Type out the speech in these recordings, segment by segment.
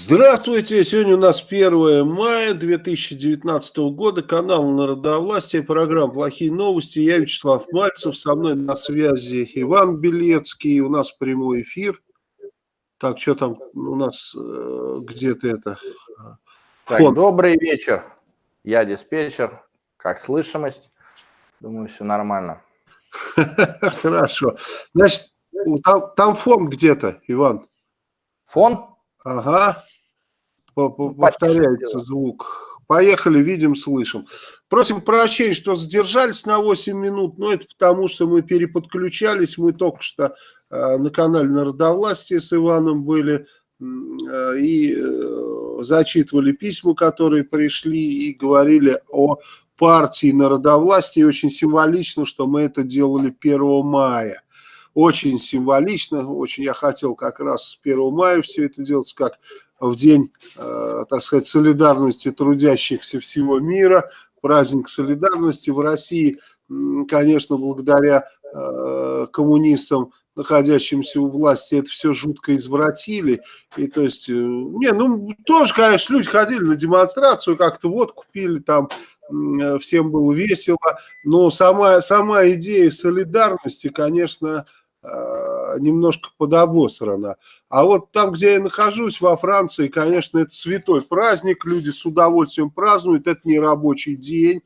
Здравствуйте! Сегодня у нас 1 мая 2019 года, канал Народовластия, программа «Плохие новости». Я Вячеслав Мальцев, со мной на связи Иван Белецкий, у нас прямой эфир. Так, что там у нас э, где-то это? Так, добрый вечер, я диспетчер, как слышимость? Думаю, все нормально. Хорошо. Значит, там, там фон где-то, Иван. Фон? Ага. Повторяется звук. Поехали, видим, слышим. Просим прощения, что задержались на 8 минут, но это потому, что мы переподключались. Мы только что э, на канале Народовластия с Иваном были э, и э, зачитывали письма, которые пришли и говорили о партии народовластия. И очень символично, что мы это делали 1 мая очень символично, очень я хотел как раз с 1 мая все это делать, как в день, э, так сказать, солидарности трудящихся всего мира, праздник солидарности в России, конечно, благодаря э, коммунистам, находящимся у власти, это все жутко извратили. И то есть, э, не, ну, тоже, конечно, люди ходили на демонстрацию, как-то вот купили там, всем было весело, но сама, сама идея солидарности, конечно, немножко подобосрана. А вот там, где я нахожусь, во Франции, конечно, это святой праздник, люди с удовольствием празднуют, это не рабочий день,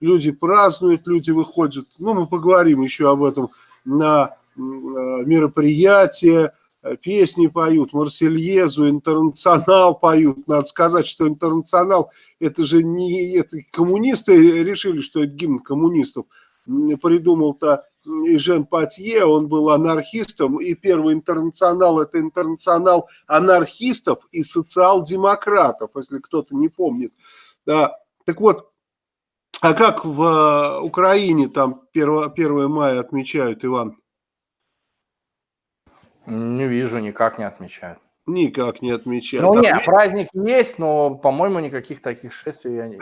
люди празднуют, люди выходят, ну, мы поговорим еще об этом, на э, мероприятия, песни поют, Марсельезу, Интернационал поют. Надо сказать, что Интернационал, это же не это коммунисты решили, что это гимн коммунистов. Придумал-то и Жен Патье, он был анархистом, и первый интернационал – это интернационал анархистов и социал-демократов, если кто-то не помнит. Да. Так вот, а как в э, Украине там 1, 1 мая отмечают, Иван? Не вижу, никак не отмечают. Никак не отмечают. Ну, нет, праздник есть, но, по-моему, никаких таких шествий я не,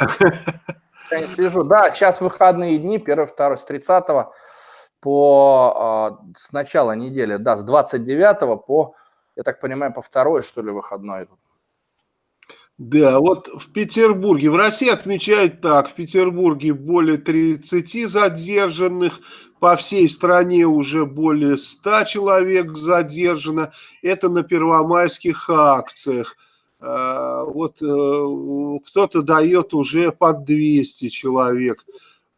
я не слежу. Да, сейчас выходные дни, 1, 2, с 30 по а, с начала недели, да, с 29 по, я так понимаю, по второй, что ли, выходной. Да, вот в Петербурге, в России отмечают так, в Петербурге более 30 задержанных, по всей стране уже более 100 человек задержано, это на первомайских акциях. А, вот э, кто-то дает уже под 200 человек.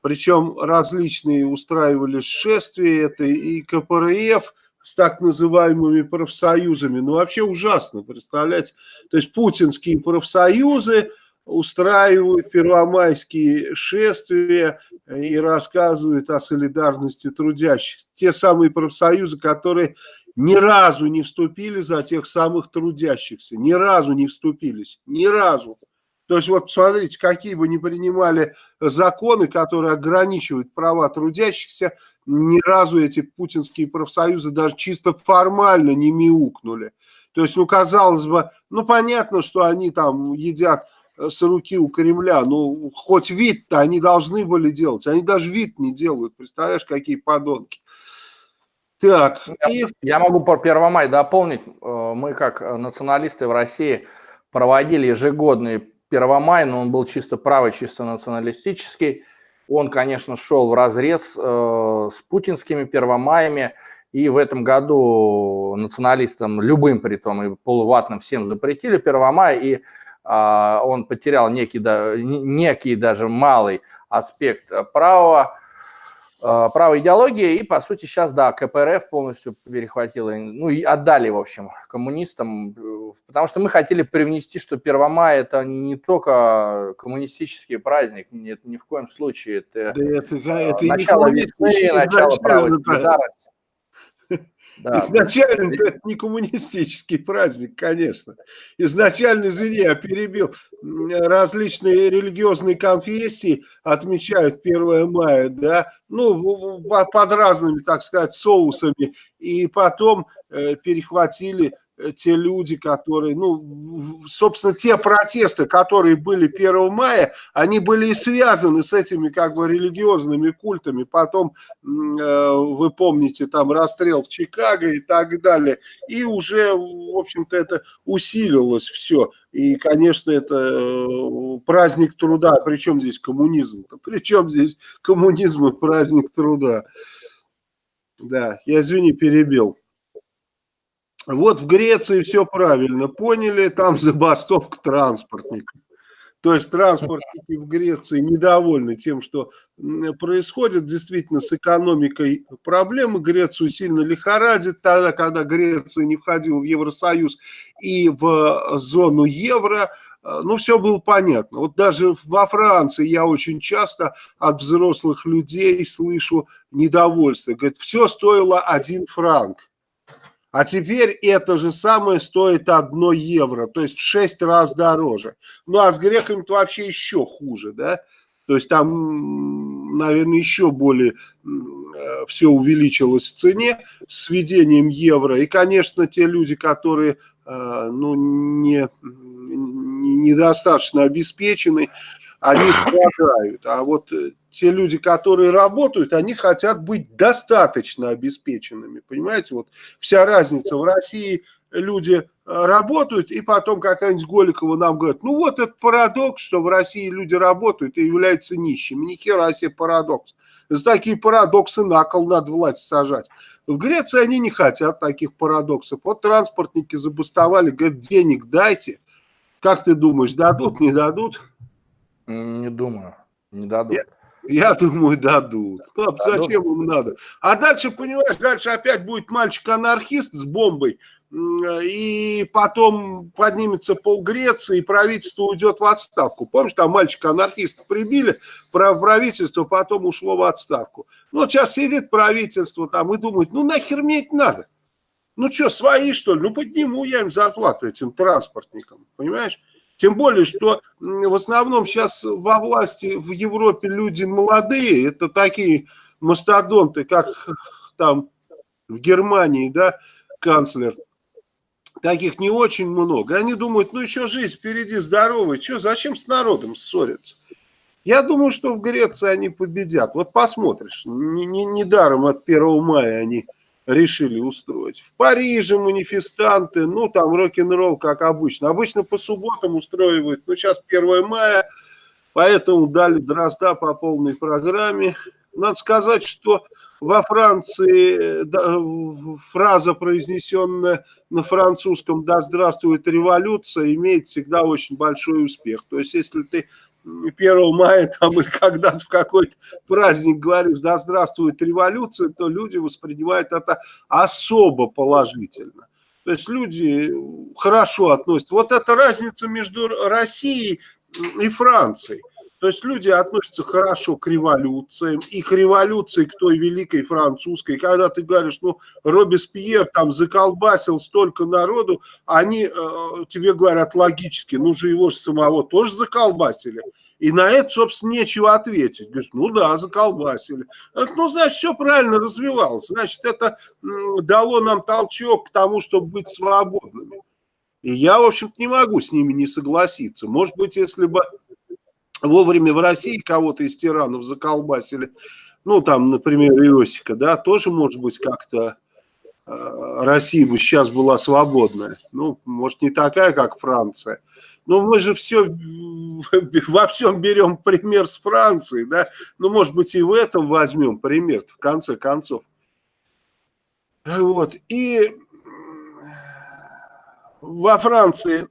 Причем различные устраивали шествия, это и КПРФ с так называемыми профсоюзами. Ну, вообще ужасно, представляете. То есть путинские профсоюзы устраивают первомайские шествия и рассказывают о солидарности трудящихся. Те самые профсоюзы, которые ни разу не вступили за тех самых трудящихся, ни разу не вступились, ни разу. То есть вот смотрите, какие бы ни принимали законы, которые ограничивают права трудящихся, ни разу эти путинские профсоюзы даже чисто формально не мяукнули. То есть, ну, казалось бы, ну, понятно, что они там едят э, с руки у Кремля, ну, хоть вид-то они должны были делать, они даже вид не делают, представляешь, какие подонки. Так. Я, и... я могу по 1 мая дополнить, э, мы как националисты в России проводили ежегодные 1 мая, но он был чисто правый, чисто националистический. Он, конечно, шел в разрез э, с путинскими первомаями, и в этом году националистам, любым притом, и полуватным всем запретили 1 мая, и э, он потерял некий, да, некий даже малый аспект правого. Э, правой идеологии, и, по сути, сейчас, да, КПРФ полностью перехватила, ну, и отдали, в общем, коммунистам, э, потому что мы хотели привнести, что 1 мая – это не только коммунистический праздник, нет, ни в коем случае, это, да это, это начало весны, начало правой солидарности. Да. Изначально это не коммунистический праздник, конечно. Изначально, извини, я перебил, различные религиозные конфессии отмечают 1 мая, да, ну, под разными, так сказать, соусами, и потом э, перехватили те люди, которые, ну, собственно, те протесты, которые были 1 мая, они были и связаны с этими как бы религиозными культами. Потом, э, вы помните, там расстрел в Чикаго и так далее. И уже, в общем-то, это усилилось все. И, конечно, это э, праздник труда. Причем здесь коммунизм? Причем здесь коммунизм и праздник труда? Да, я, извини, перебил. Вот в Греции все правильно поняли, там забастовка транспортников. То есть транспортники в Греции недовольны тем, что происходит. Действительно, с экономикой проблемы. Грецию сильно лихорадит тогда, когда Греция не входила в Евросоюз и в зону евро. Ну, все было понятно. Вот даже во Франции я очень часто от взрослых людей слышу недовольство. Говорят, все стоило один франк. А теперь это же самое стоит одно евро, то есть в 6 раз дороже. Ну а с греками-то вообще еще хуже, да? То есть там, наверное, еще более э, все увеличилось в цене с введением евро. И, конечно, те люди, которые э, ну, не, недостаточно обеспечены, они страдают. А вот э, те люди, которые работают, они хотят быть достаточно обеспеченными. Понимаете, вот вся разница. В России люди э, работают, и потом какая-нибудь Голикова нам говорит, ну вот это парадокс, что в России люди работают и являются нищими. Ни хера себе парадокс. За такие парадоксы на кол надо власть сажать. В Греции они не хотят таких парадоксов. Вот транспортники забастовали, говорят, денег дайте. Как ты думаешь, дадут, не дадут? Не думаю, не дадут. Я, я думаю, дадут. Стоп, зачем им надо? А дальше, понимаешь, дальше опять будет мальчик-анархист с бомбой, и потом поднимется пол Греции, и правительство уйдет в отставку. Помнишь, там мальчика-анархиста прибили, правительство потом ушло в отставку. Ну, вот сейчас сидит правительство там и думает, ну, нахер мне это надо? Ну, что, свои, что ли? Ну, подниму я им зарплату этим транспортникам, понимаешь? Тем более, что в основном сейчас во власти в Европе люди молодые, это такие мастодонты, как там в Германии, да, канцлер. Таких не очень много. Они думают, ну еще жизнь впереди здоровая, что, зачем с народом ссориться? Я думаю, что в Греции они победят. Вот посмотришь, недаром не, не от 1 мая они решили устроить. В Париже манифестанты, ну там рок-н-ролл, как обычно. Обычно по субботам устраивают, ну сейчас 1 мая, поэтому дали дрозда по полной программе. Надо сказать, что во Франции фраза, произнесенная на французском «Да здравствует революция», имеет всегда очень большой успех. То есть, если ты 1 мая там или когда-то в какой-то праздник говоришь, да здравствует революция, то люди воспринимают это особо положительно. То есть люди хорошо относятся. Вот эта разница между Россией и Францией. То есть люди относятся хорошо к революциям и к революции, к той великой французской. Когда ты говоришь, ну, Робеспьер там заколбасил столько народу, они э, тебе говорят логически, ну же его же самого тоже заколбасили. И на это, собственно, нечего ответить. Говорит, ну да, заколбасили. Ну, значит, все правильно развивалось. Значит, это дало нам толчок к тому, чтобы быть свободными. И я, в общем-то, не могу с ними не согласиться. Может быть, если бы вовремя в России кого-то из тиранов заколбасили, ну, там, например, Иосика, да, тоже, может быть, как-то э, Россия бы сейчас была свободная. Ну, может, не такая, как Франция. Но мы же все, во всем берем пример с Франции, да. Ну, может быть, и в этом возьмем пример, в конце концов. Вот, и во Франции,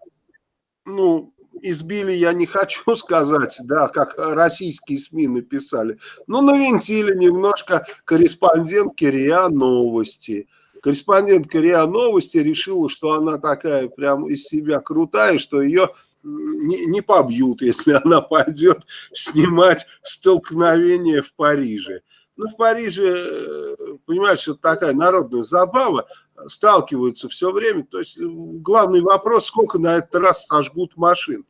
ну, избили, я не хочу сказать, да, как российские СМИ написали, но навинтили немножко корреспондентки РИА Новости. Корреспондентка РИА Новости решила, что она такая прям из себя крутая, что ее не, не побьют, если она пойдет снимать столкновение в Париже. Ну, в Париже, э, понимаешь, это такая народная забава, сталкиваются все время. То есть главный вопрос, сколько на этот раз сожгут машин.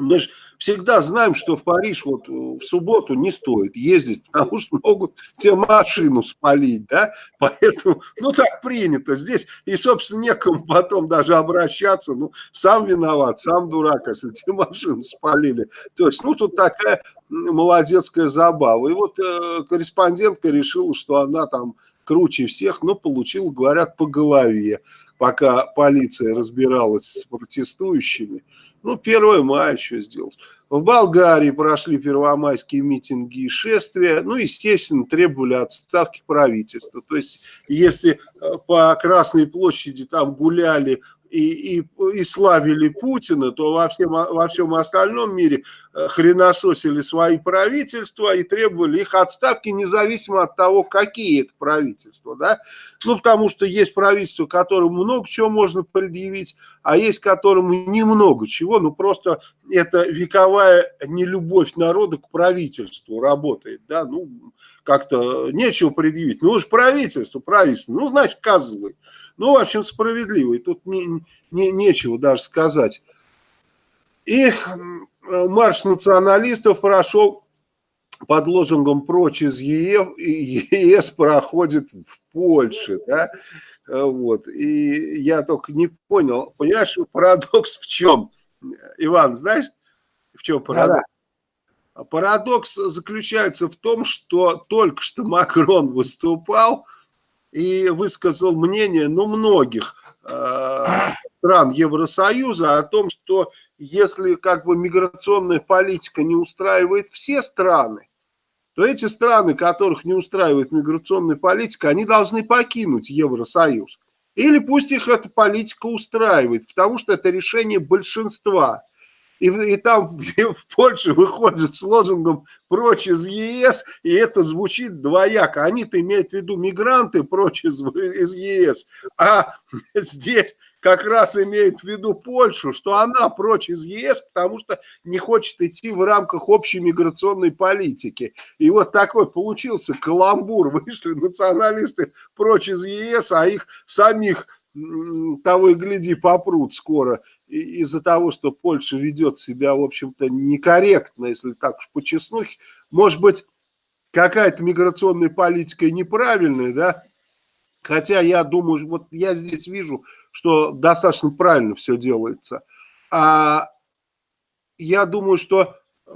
Мы же всегда знаем, что в Париж вот э, в субботу не стоит ездить, потому что могут тебе машину спалить, да, поэтому, ну, так принято здесь, и, собственно, некому потом даже обращаться, ну, сам виноват, сам дурак, если тебе машину спалили. То есть, ну, тут такая молодецкая забава. И вот э, корреспондентка решила, что она там круче всех, но получила, говорят, по голове, пока полиция разбиралась с протестующими. Ну, 1 мая что сделать? В Болгарии прошли первомайские митинги и шествия. Ну, естественно, требовали отставки правительства. То есть, если э, по Красной площади там гуляли и, и, и славили Путина, то во всем, во всем остальном мире э, хренососили свои правительства и требовали их отставки, независимо от того, какие это правительства. Да? Ну, потому что есть правительство, которому много чего можно предъявить, а есть которому немного чего, ну, просто это вековая нелюбовь народа к правительству работает, да, ну, как-то нечего предъявить. Ну, уж правительство, правительство, ну, значит, козлы. Ну, в общем, справедливый. Тут не, не, нечего даже сказать. И марш националистов прошел под лозунгом «Прочь из ЕС», ЕС проходит в Польше, да, вот, и я только не понял, понимаешь, парадокс в чем, Иван, знаешь, в чем парадокс? Да -да. Парадокс заключается в том, что только что Макрон выступал, и высказал мнение, ну, многих э, стран Евросоюза о том, что если как бы миграционная политика не устраивает все страны, то эти страны, которых не устраивает миграционная политика, они должны покинуть Евросоюз. Или пусть их эта политика устраивает, потому что это решение большинства и, и там в, Польше выходят с лозунгом «прочь из ЕС», и это звучит двояко. Они-то имеют в виду мигранты прочь из, из ЕС, а здесь как раз имеет в виду Польшу, что она прочь из ЕС, потому что не хочет идти в рамках общей миграционной политики. И вот такой получился каламбур. Вышли националисты прочь из ЕС, а их самих того и гляди попрут скоро из-за того, что Польша ведет себя, в общем-то, некорректно, если так уж по честнухе. Может быть, какая-то миграционная политика неправильная, да? Хотя я думаю, вот я здесь вижу, что достаточно правильно все делается. А я думаю, что э,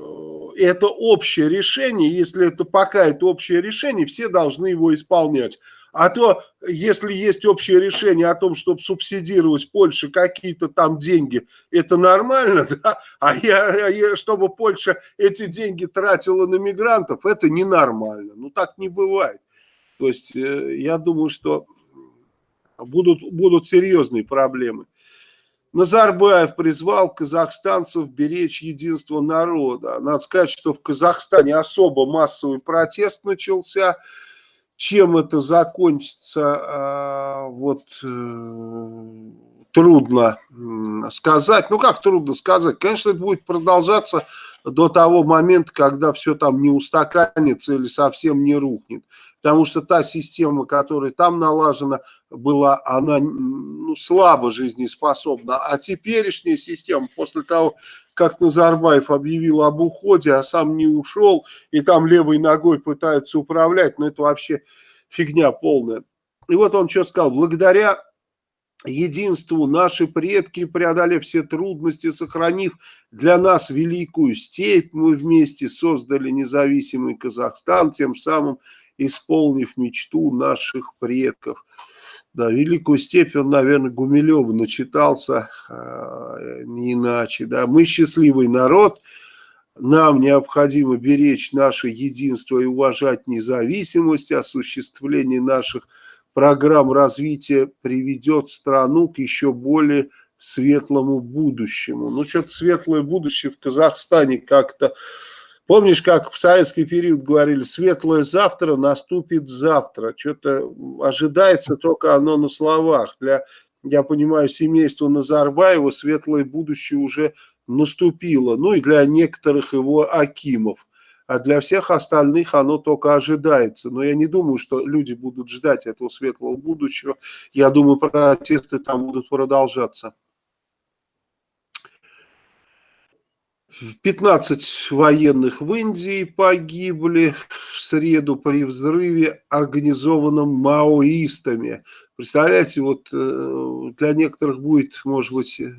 это общее решение, если это пока это общее решение, все должны его исполнять. А то, если есть общее решение о том, чтобы субсидировать Польше какие-то там деньги, это нормально, да? А я, я, чтобы Польша эти деньги тратила на мигрантов, это ненормально. Ну, так не бывает. То есть, э, я думаю, что будут, будут серьезные проблемы. Назарбаев призвал казахстанцев беречь единство народа. Надо сказать, что в Казахстане особо массовый протест начался – чем это закончится, а, вот э, трудно сказать. Ну, как трудно сказать? Конечно, это будет продолжаться до того момента, когда все там не устаканится или совсем не рухнет. Потому что та система, которая там налажена была, она ну, слабо жизнеспособна. А теперешняя система, после того, как Назарбаев объявил об уходе, а сам не ушел, и там левой ногой пытаются управлять, ну это вообще фигня полная. И вот он что сказал, благодаря единству наши предки, преодолев все трудности, сохранив для нас великую степь, мы вместе создали независимый Казахстан, тем самым исполнив мечту наших предков. Да, великую степь он, наверное, Гумилева начитался, э, не иначе. Да. Мы счастливый народ, нам необходимо беречь наше единство и уважать независимость, осуществление наших программ развития приведет страну к еще более светлому будущему. Ну, что-то светлое будущее в Казахстане как-то Помнишь, как в советский период говорили, светлое завтра наступит завтра. Что-то ожидается только оно на словах. Для, я понимаю, семейства Назарбаева светлое будущее уже наступило. Ну и для некоторых его акимов. А для всех остальных оно только ожидается. Но я не думаю, что люди будут ждать этого светлого будущего. Я думаю, протесты там будут продолжаться. 15 военных в Индии погибли в среду при взрыве, организованном маоистами. Представляете, вот э, для некоторых будет, может быть, э,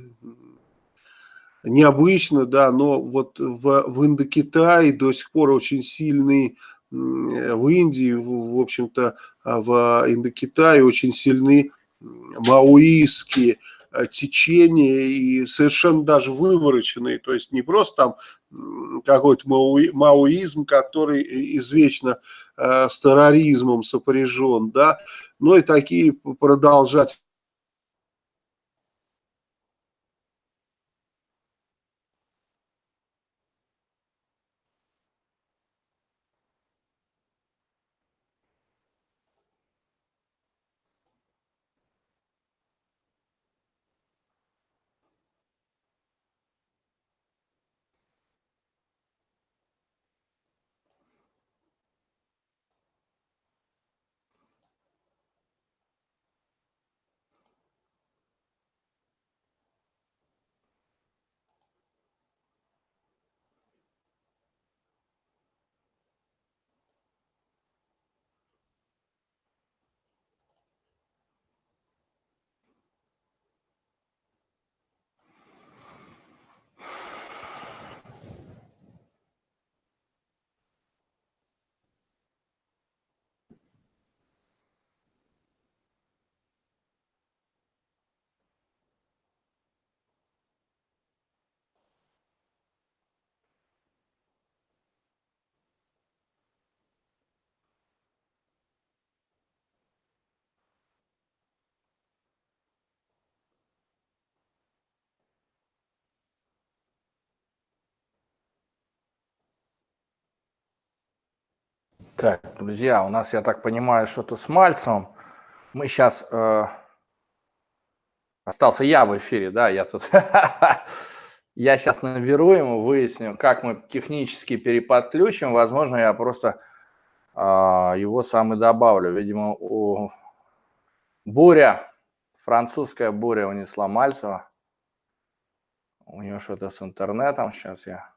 необычно, да, но вот в, в Индокитае до сих пор очень сильный в Индии, в, общем-то, а в Индокитае очень сильны маоистские Э, течения и совершенно даже вывороченные, то есть не просто там какой-то маоизм, который извечно э, с терроризмом сопряжен, да, но и такие продолжать Так, друзья, у нас, я так понимаю, что-то с Мальцевым. Мы сейчас... Э, остался я в эфире, да, я тут... Я сейчас наберу ему, выясню, как мы технически переподключим. Возможно, я просто э, его сам и добавлю. Видимо, у... буря, французская буря унесла Мальцева. У него что-то с интернетом. Сейчас я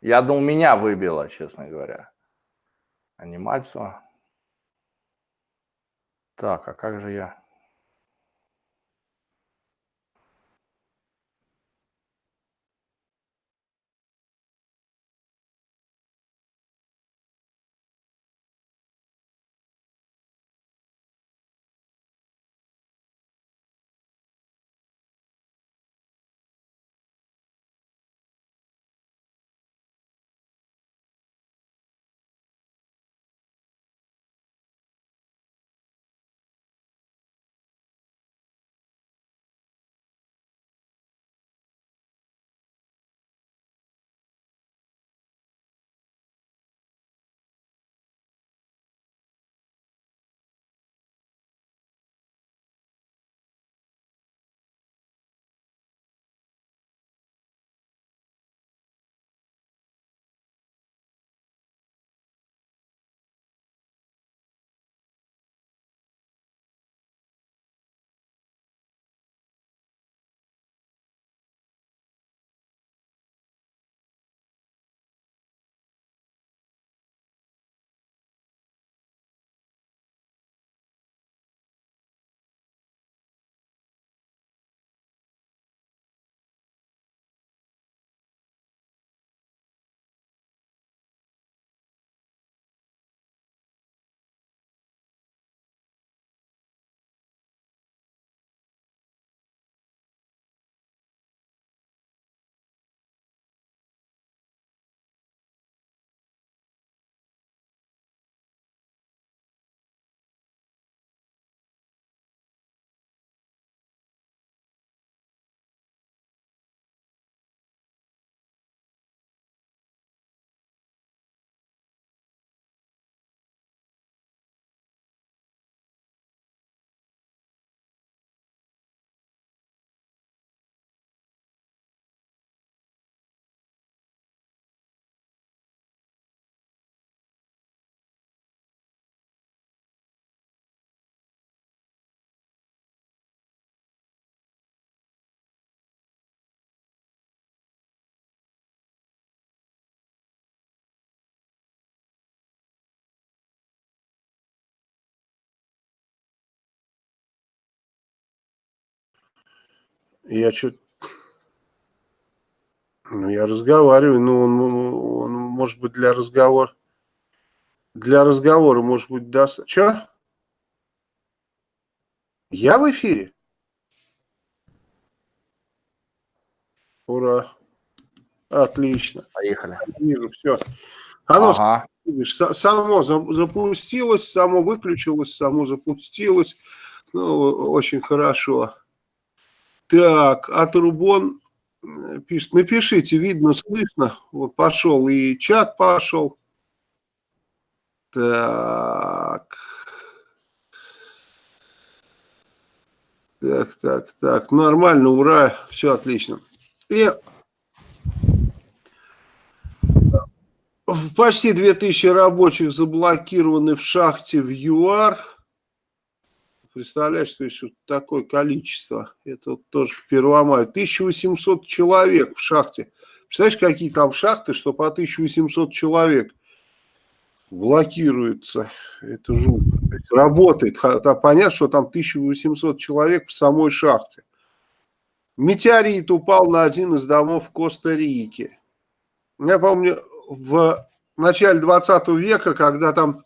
Я думал, меня выбило, честно говоря, а. Так, а как же я? Я что ну, я разговариваю, но он, он может быть для разговора. Для разговора, может быть, даст. Че? Я в эфире? Ура. Отлично. Поехали. Вижу, все. Оно ага. само запустилось, само выключилось, само запустилось. Ну, очень хорошо. Так, а Трубон пишет, напишите, видно, слышно. Вот пошел и чат пошел. Так. Так, так, так. Нормально, ура. Все отлично. И почти 2000 рабочих заблокированы в шахте в ЮАР. Представляешь, то есть вот такое количество. Это вот тоже к 1 мая. 1800 человек в шахте. Представляешь, какие там шахты, что по 1800 человек блокируется. Это жутко. Работает. Понятно, что там 1800 человек в самой шахте. Метеорит упал на один из домов в Коста-Рике. Я помню, в начале 20 века, когда там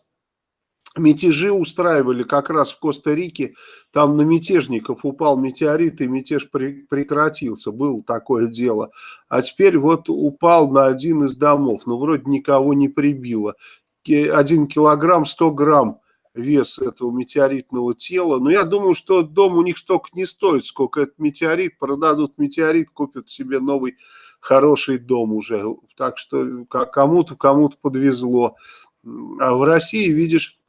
мятежи устраивали как раз в Коста-Рике, там на мятежников упал метеорит и мятеж прекратился, было такое дело. А теперь вот упал на один из домов, но вроде никого не прибило. Один килограмм 100 грамм вес этого метеоритного тела. Но я думаю, что дом у них столько не стоит, сколько этот метеорит. Продадут метеорит, купят себе новый хороший дом уже. Так что кому-то кому-то подвезло. А в России, видишь,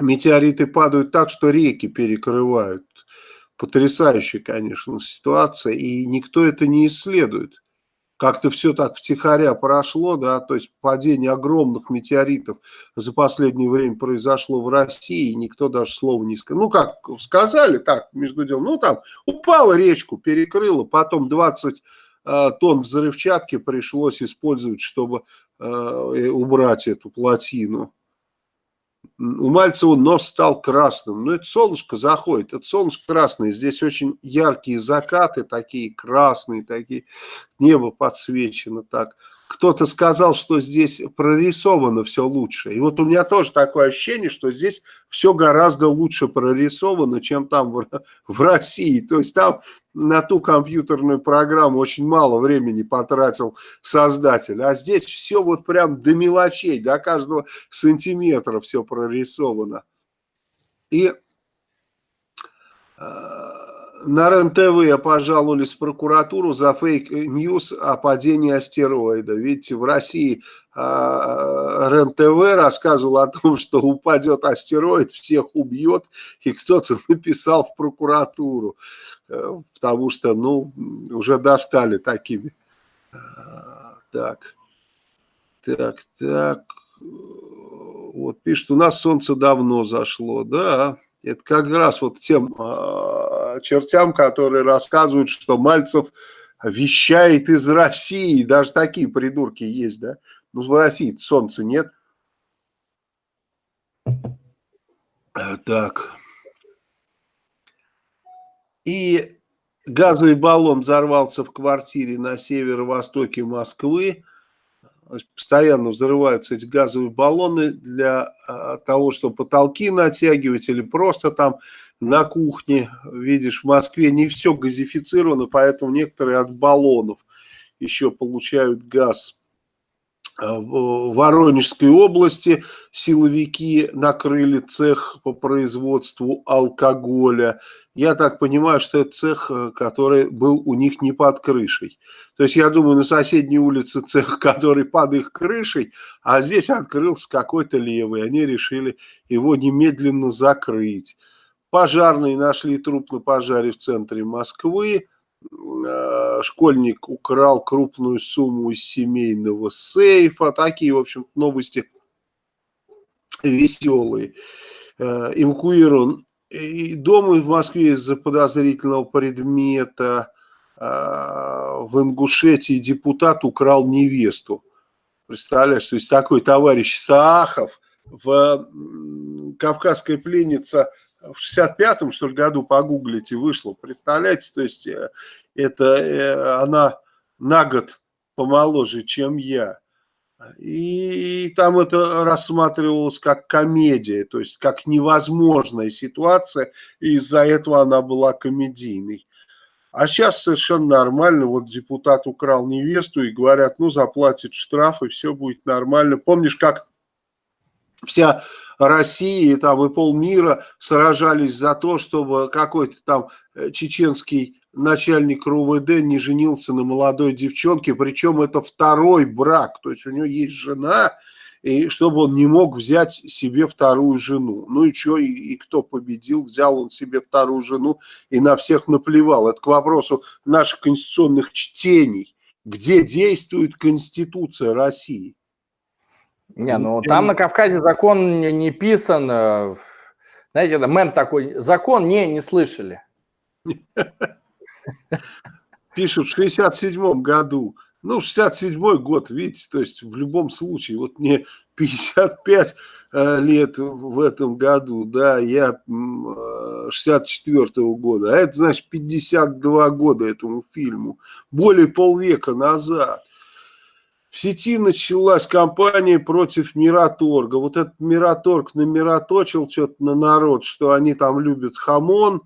метеориты падают так, что реки перекрывают. Потрясающая, конечно, ситуация, и никто это не исследует. Как-то все так втихаря прошло, да, то есть падение огромных метеоритов за последнее время произошло в России, и никто даже слова не сказал. Ну, как сказали, так, между делом, ну, там, упала речку, перекрыла, потом 20 э, тонн взрывчатки пришлось использовать, чтобы э, убрать эту плотину у Мальцева нос стал красным. Ну, это солнышко заходит, это солнышко красное. Здесь очень яркие закаты, такие красные, такие. Небо подсвечено так кто-то сказал, что здесь прорисовано все лучше. И вот у меня тоже такое ощущение, что здесь все гораздо лучше прорисовано, чем там в, в России. То есть там на ту компьютерную программу очень мало времени потратил создатель. А здесь все вот прям до мелочей, до каждого сантиметра все прорисовано. И... Э на РЕН-ТВ пожаловались в прокуратуру за fake news о падении астероида. Видите, в России а, РЕН-ТВ рассказывал о том, что упадет астероид, всех убьет, и кто-то написал в прокуратуру, э, потому что, ну, уже достали такими. А, так, так, так, вот пишет, у нас солнце давно зашло, да, это как раз вот тем э, чертям, которые рассказывают, что Мальцев вещает из России. Даже такие придурки есть, да? Ну, в России солнца нет. Э, так. И газовый баллон взорвался в квартире на северо-востоке Москвы постоянно взрываются эти газовые баллоны для а, того, чтобы потолки натягивать или просто там на кухне. Видишь, в Москве не все газифицировано, поэтому некоторые от баллонов еще получают газ. А, в Воронежской области силовики накрыли цех по производству алкоголя. Я так понимаю, что это цех, э, который был у них не под крышей. То есть я думаю, на соседней улице цех, который под их крышей, а здесь открылся какой-то левый. Они решили его немедленно закрыть. Пожарные нашли труп на пожаре в центре Москвы. Э, школьник украл крупную сумму из семейного сейфа. Такие, в общем новости веселые. Э, эвакуирован и дома в Москве из-за подозрительного предмета а, в Ингушетии депутат украл невесту. Представляешь, то есть такой товарищ Саахов, в кавказская пленница в 65-м, что ли, году погуглите, вышло. Представляете, то есть э, это э, она на год помоложе, чем я. И там это рассматривалось как комедия, то есть как невозможная ситуация, и из-за этого она была комедийной. А сейчас совершенно нормально, вот депутат украл невесту и говорят, ну заплатит штраф и все будет нормально. Помнишь, как вся Россия и там и полмира сражались за то, чтобы какой-то там э, чеченский начальник РУВД не женился на молодой девчонке, причем это второй брак, то есть у него есть жена, и чтобы он не мог взять себе вторую жену. Ну и что, и, и кто победил, взял он себе вторую жену и на всех наплевал. Это к вопросу наших конституционных чтений. Где действует Конституция России? Не, ну там на Кавказе закон не, не писан. Э, знаете, это мем такой, закон не, не слышали. Пишут в 67 году. Ну, 67 год, видите, то есть в любом случае, вот мне 55 э, лет в этом году, да, я 64 -го года, а это значит 52 года этому фильму, более полвека назад. В сети началась кампания против Мираторга. Вот этот Мираторг намироточил что-то на народ, что они там любят хамон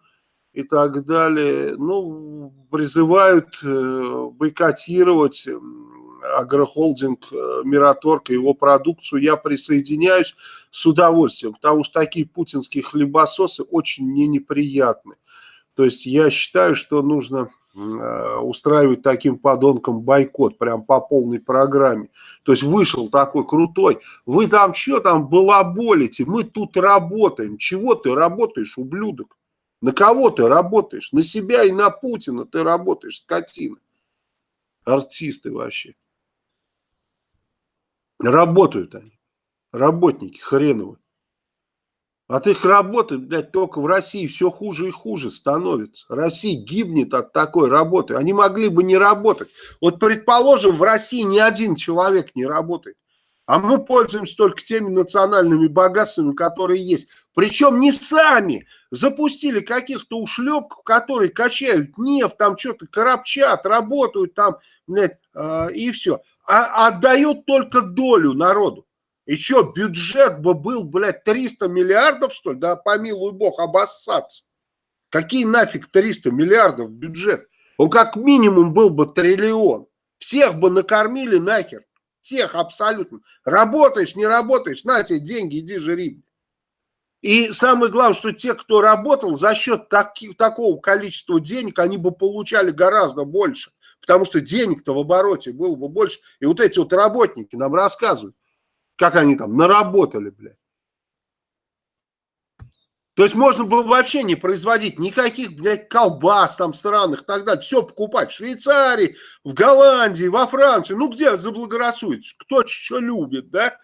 и так далее. Ну, призывают э, бойкотировать агрохолдинг э, Мираторг и его продукцию. Я присоединяюсь с удовольствием, потому что такие путинские хлебососы очень мне неприятны. То есть я считаю, что нужно устраивать таким подонкам бойкот, прям по полной программе. То есть вышел такой крутой, вы там что там балаболите, мы тут работаем. Чего ты работаешь, ублюдок? На кого ты работаешь? На себя и на Путина ты работаешь, скотина. Артисты вообще. Работают они. Работники хреновые. От их работы, блядь, только в России все хуже и хуже становится. Россия гибнет от такой работы. Они могли бы не работать. Вот, предположим, в России ни один человек не работает. А мы пользуемся только теми национальными богатствами, которые есть. Причем не сами запустили каких-то ушлепков, которые качают нефть, там что-то коробчат, работают там, блядь, э, и все. А отдают только долю народу. И что, бюджет бы был, блядь, 300 миллиардов, что ли? Да помилуй бог, обоссаться. Какие нафиг 300 миллиардов бюджет? Он как минимум был бы триллион. Всех бы накормили нахер. Всех абсолютно. Работаешь, не работаешь, на тебе деньги, иди жри. И самое главное, что те, кто работал, за счет таки, такого количества денег, они бы получали гораздо больше. Потому что денег-то в обороте было бы больше. И вот эти вот работники нам рассказывают как они там наработали, блядь. То есть можно было вообще не производить никаких, блядь, колбас там странных и так далее. Все покупать в Швейцарии, в Голландии, во Франции. Ну, где заблагорассудится? Кто что любит, да?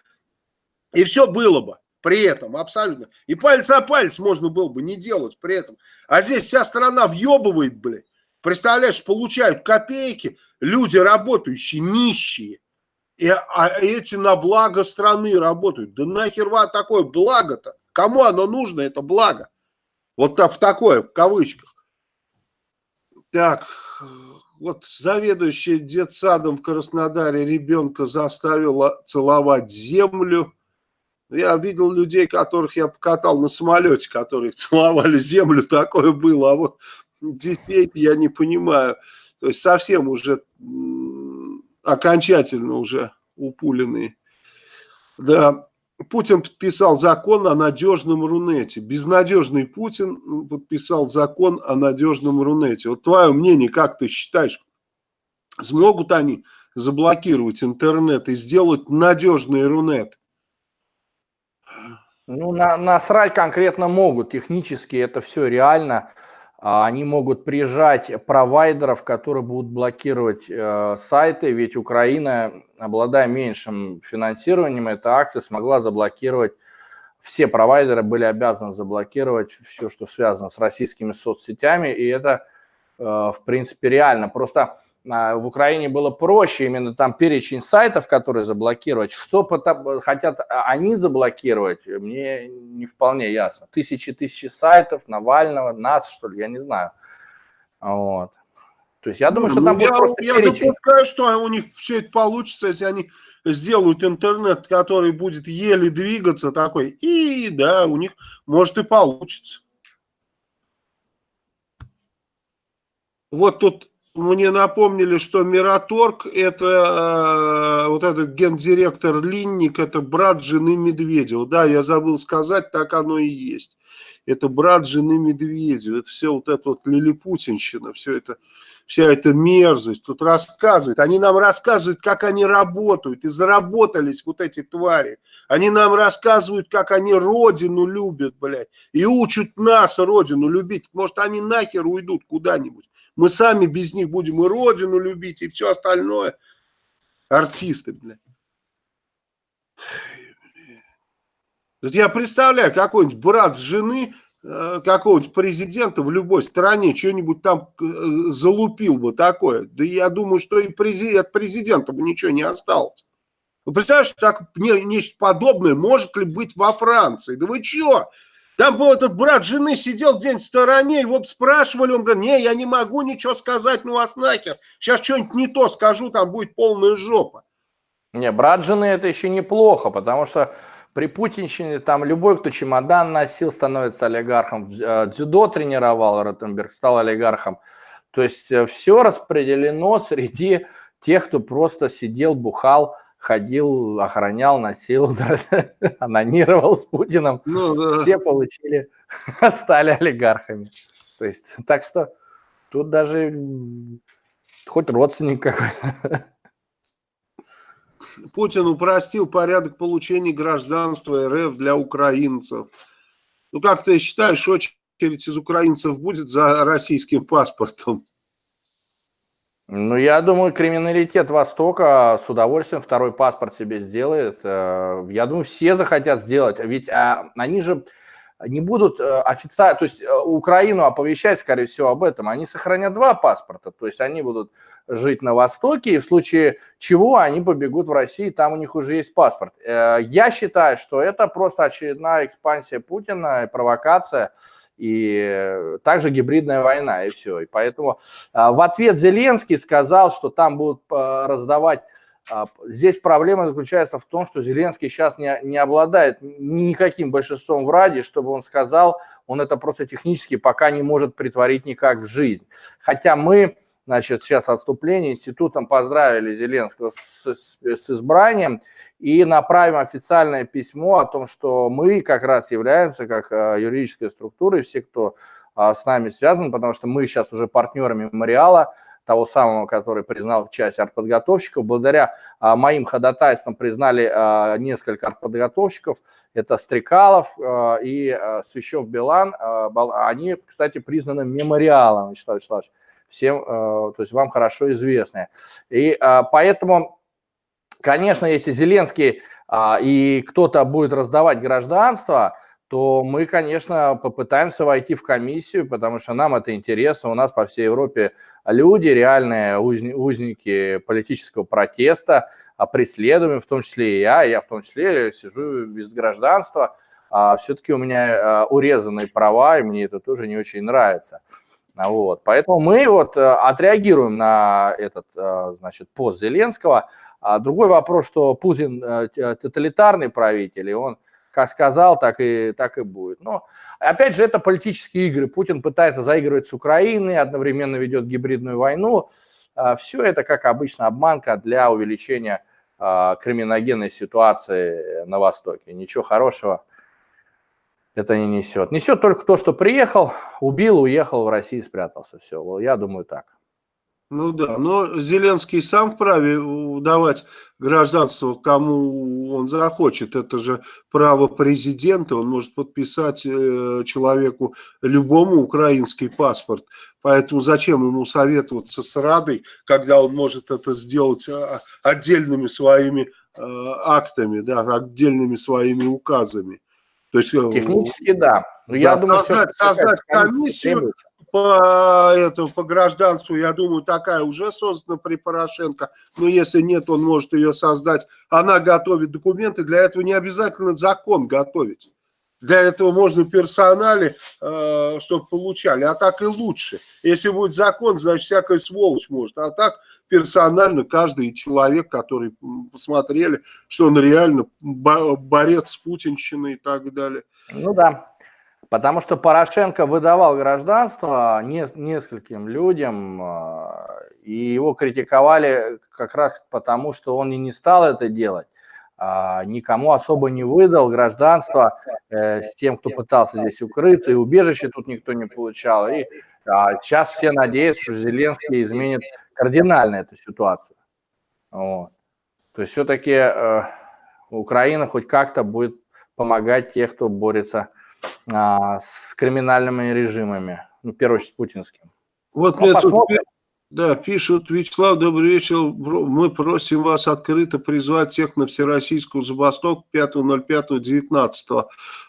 И все было бы при этом, абсолютно. И палец о палец можно было бы не делать при этом. А здесь вся страна въебывает, блядь. Представляешь, получают копейки люди работающие, нищие. И, а эти на благо страны работают. Да нахер вам такое благо-то? Кому оно нужно, это благо? Вот в такое, в кавычках. Так, вот заведующая детсадом в Краснодаре ребенка заставила целовать землю. Я видел людей, которых я покатал на самолете, которые целовали землю, такое было. А вот детей я не понимаю. То есть совсем уже окончательно уже упуленные. Да, Путин подписал закон о надежном Рунете. Безнадежный Путин подписал закон о надежном Рунете. Вот твое мнение, как ты считаешь, смогут они заблокировать интернет и сделать надежный Рунет? Ну, на, насрать конкретно могут. Технически это все реально. А, они могут прижать провайдеров, которые будут блокировать э, сайты, ведь Украина, обладая меньшим финансированием, эта акция смогла заблокировать, все провайдеры были обязаны заблокировать все, что связано с российскими соцсетями, и это, э, в принципе, реально. Просто в Украине было проще, именно там перечень сайтов, которые заблокировать. Что хотят они заблокировать, мне не вполне ясно. Тысячи-тысячи сайтов, Навального, нас, что ли, я не знаю. Вот. То есть я думаю, что там ну, будет просто я перечень. Я допускаю, что у них все это получится, если они сделают интернет, который будет еле двигаться такой, и да, у них может и получится. Вот тут мне напомнили, что Мираторг это э, вот этот гендиректор Линник, это брат жены Медведева. Да, я забыл сказать, так оно и есть. Это брат жены Медведева. Это все вот это вот лилипутинщина, все это, вся эта мерзость тут рассказывает. Они нам рассказывают, как они работают. И заработались вот эти твари. Они нам рассказывают, как они родину любят, блядь. И учат нас родину любить. Может, они нахер уйдут куда-нибудь. Мы сами без них будем и родину любить, и все остальное. Артисты, блядь. Я представляю, какой-нибудь брат жены э, какого-нибудь президента в любой стране что-нибудь там э, залупил бы такое. Да я думаю, что и от президента бы ничего не осталось. Вы представляете, так нечто подобное может ли быть во Франции? Да вы что? Там был этот брат жены сидел где-нибудь в стороне, его спрашивали, он говорит, не, я не могу ничего сказать, ну вас нахер. Сейчас что-нибудь не то скажу, там будет полная жопа. Не, брат жены это еще неплохо, потому что при путинщине там любой, кто чемодан носил, становится олигархом. Э, дзюдо тренировал Ротенберг, стал олигархом. То есть э, все распределено среди тех, кто просто сидел, бухал, ходил, охранял, носил, анонировал с Путиным. Ну, да. Все получили, стали олигархами. То есть, так что тут даже хоть родственник какой Путин упростил порядок получения гражданства РФ для украинцев. Ну, как ты считаешь, очередь из украинцев будет за российским паспортом? Ну, я думаю, криминалитет Востока с удовольствием второй паспорт себе сделает. Э, я думаю, все захотят сделать, ведь а, они же не будут э, официально, то есть э, Украину оповещать, скорее всего, об этом. Они сохранят два паспорта, то есть они будут жить на Востоке, и в случае чего они побегут в Россию, там у них уже есть паспорт. Я считаю, что это просто очередная экспансия Путина, провокация, и также гибридная война, и все. И поэтому а, в ответ Зеленский сказал, что там будут а, раздавать а, Здесь проблема заключается в том, что Зеленский сейчас не, не обладает никаким большинством в Раде, чтобы он сказал, он это просто технически пока не может притворить никак в жизнь. Хотя мы значит, сейчас отступление институтом поздравили Зеленского с, с, с избранием и направим официальное письмо о том, что мы как раз являемся как э, юридической структурой, все, кто а, с нами связан, потому что мы сейчас уже партнеры мемориала, того самого, который признал часть артподготовщиков. Благодаря а, моим ходатайствам признали а, несколько артподготовщиков. Это Стрекалов а, и а, Свящев Билан. А, они, кстати, признаны мемориалом, Вячеслав Вячеславович всем, э, то есть вам хорошо известные. И а, поэтому, конечно, если Зеленский а, и кто-то будет раздавать гражданство, то мы, конечно, попытаемся войти в комиссию, потому что нам это интересно. У нас по всей Европе люди, реальные узники политического протеста, а преследуемые, в том числе и я. Я в том числе сижу без гражданства. А все-таки у меня урезанные права, и мне это тоже не очень нравится. Вот. Поэтому мы вот э, отреагируем на этот, э, значит, пост Зеленского. А другой вопрос, что Путин э, тоталитарный правитель, и он как сказал, так и, так и будет. Но, опять же, это политические игры. Путин пытается заигрывать с Украиной, одновременно ведет гибридную войну. А, Все это, как обычно, обманка для увеличения криминогенной ситуации на Востоке. Ничего хорошего это не несет. Несет только то, что приехал, убил, уехал в Россию, спрятался. Все, я думаю так. Ну да, но Зеленский сам вправе давать гражданство кому он захочет. Это же право президента, он может подписать э, человеку любому украинский паспорт. Поэтому зачем ему советоваться с Радой, когда он может это сделать а, отдельными своими э, актами, да, отдельными своими указами. То есть, э, Технически да. Но да, я думаю, создать, все, создать комиссию, по, этому, по гражданству, я думаю, такая уже создана при Порошенко, но если нет, он может ее создать. Она готовит документы, для этого не обязательно закон готовить. Для этого можно персонали, э, чтобы получали, а так и лучше. Если будет закон, значит всякая сволочь может, а так персонально каждый человек, который посмотрели, что он реально борец с путинщиной и так далее. Ну да, потому что Порошенко выдавал гражданство не, нескольким людям, а, и его критиковали как раз потому, что он и не стал это делать. А, никому особо не выдал гражданство э, с тем, кто пытался здесь укрыться, и убежище тут никто не получал. И а, сейчас все надеются, что Зеленский изменит кардинально эту ситуацию. Вот. То есть все-таки э, Украина хоть как-то будет помогать тех, кто борется а, с криминальными режимами, ну, в первую очередь, путинским. Вот ну, мне тут, да, пишут, Вячеслав, добрый вечер, мы просим вас открыто призвать всех на всероссийскую забастовку 5.05.19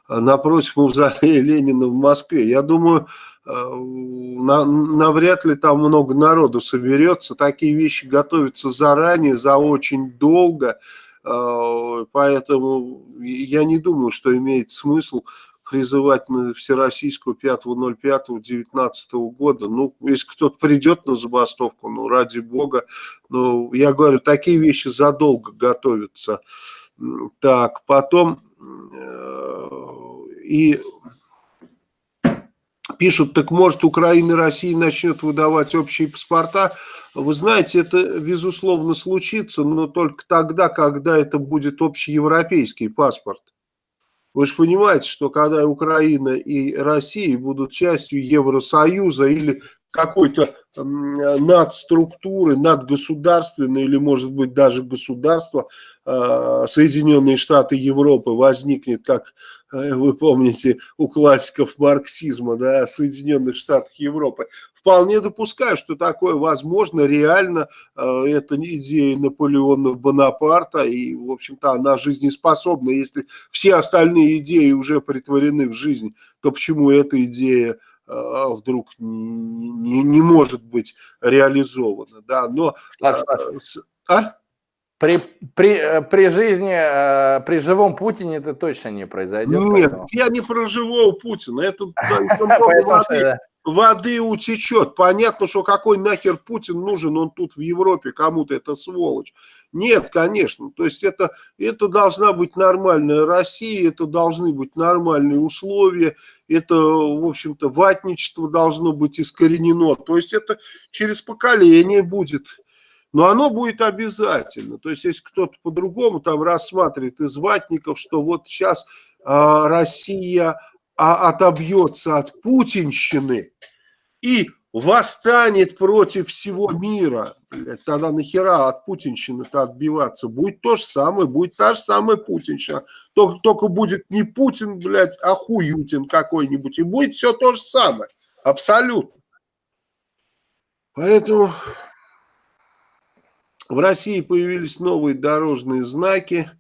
напротив мавзолея Ленина в Москве. Я думаю, э, на, навряд ли там много народу соберется. Такие вещи готовятся заранее, за очень долго. Э, поэтому я не думаю, что имеет смысл призывать на всероссийскую 5.05.19 года. Ну, если кто-то придет на забастовку, ну, ради бога. Ну, я говорю, такие вещи задолго готовятся. Так, потом э, и пишут, так может Украина и Россия начнет выдавать общие паспорта. Вы знаете, это безусловно случится, но только тогда, когда это будет общеевропейский паспорт. Вы же понимаете, что когда Украина и Россия будут частью Евросоюза или какой-то надструктуры, надгосударственной или, может быть, даже государства, а, Соединенные Штаты Европы возникнет, как э, вы помните, у классиков марксизма, да, Соединенных Штатов Европы. Вполне допускаю, что такое возможно, реально, э, это идея Наполеона Бонапарта, и, в общем-то, она жизнеспособна. Если все остальные идеи уже притворены в жизнь, то почему эта идея вдруг не, не, не может быть реализовано. Да? Но, Слав, Слав. А? При, при, э, при жизни, э, при живом Путине это точно не произойдет. Нет, поэтому... я не про живого Путина. Это воды утечет. Понятно, что какой нахер Путин нужен, он тут в Европе, кому-то это сволочь. Нет, конечно. То есть это, это должна быть нормальная Россия, это должны быть нормальные условия, это, в общем-то, ватничество должно быть искоренено. То есть это через поколение будет. Но оно будет обязательно. То есть если кто-то по-другому там рассматривает из ватников, что вот сейчас э, Россия а отобьется от путинщины и восстанет против всего мира, тогда нахера от путинщины-то отбиваться? Будет то же самое, будет та же самая путинщина. Только, только будет не Путин, блядь, а Хуютин какой-нибудь. И будет все то же самое. Абсолютно. Поэтому в России появились новые дорожные знаки.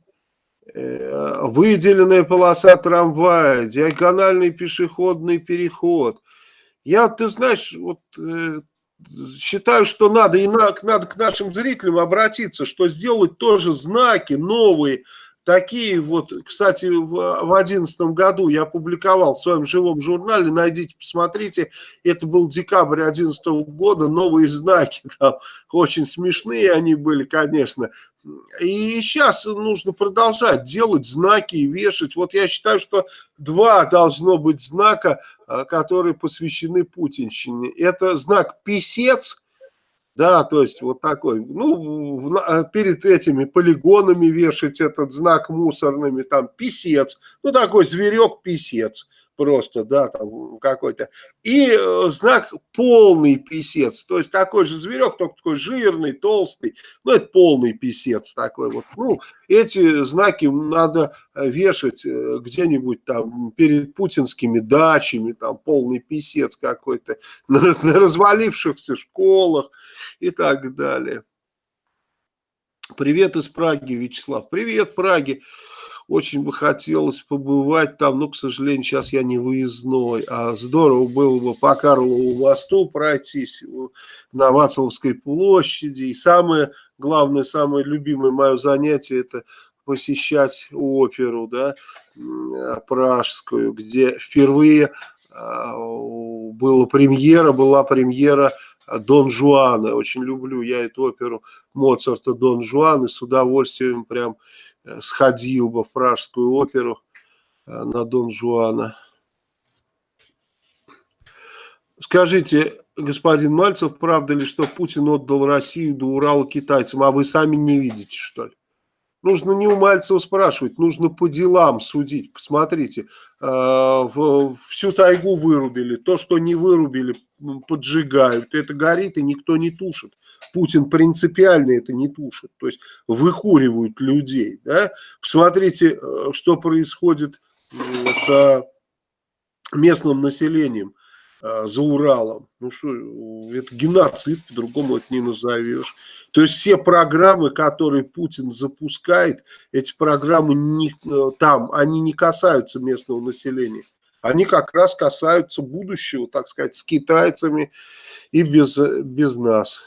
Э, выделенная полоса трамвая, диагональный пешеходный переход. Я, ты знаешь, вот э, считаю, что надо и на, надо к нашим зрителям обратиться, что сделать тоже знаки новые, такие вот, кстати, в одиннадцатом году я публиковал в своем живом журнале, найдите, посмотрите, это был декабрь одиннадцатого года, новые знаки, там очень смешные они были, конечно, и сейчас нужно продолжать делать знаки и вешать. Вот я считаю, что два должно быть знака, а, которые посвящены путинщине. Это знак «писец», да, то есть вот такой, ну, а, перед этими полигонами вешать этот знак мусорными, там, писец, ну, такой зверек-писец просто, да, там какой-то. И э, знак полный писец, то есть такой же зверек, только такой жирный, толстый, ну это полный писец такой вот. Ну, эти знаки надо э, вешать э, где-нибудь там перед путинскими дачами, там полный писец какой-то, на, на развалившихся школах и так далее. Привет из Праги, Вячеслав. Привет, Праги. Очень бы хотелось побывать там, но, к сожалению, сейчас я не выездной. А здорово было бы по Карлову мосту пройтись на Вацлавской площади. И самое главное, самое любимое мое занятие – это посещать оперу, да, пражскую, где впервые а, была премьера, была премьера Дон Жуана. Очень люблю я эту оперу Моцарта Дон Жуан и с удовольствием прям э, сходил бы в Пражскую оперу э, на Дон Жуана. Скажите, господин Мальцев, правда ли, что Путин отдал Россию до Урала китайцам, а вы сами не видите, что ли? Нужно не у Мальцева спрашивать, нужно по делам судить. Посмотрите, э, всю тайгу вырубили, то, что не вырубили, поджигают. Это горит и никто не тушит. Путин принципиально это не тушит. То есть выкуривают людей. Да? Посмотрите, э, что происходит с местным населением э, за Уралом. Ну что, это геноцид, по-другому это не назовешь. То есть все программы, которые Путин запускает, эти программы не, э, там, они не касаются местного населения. Они как раз касаются будущего, так сказать, с китайцами и без, без нас.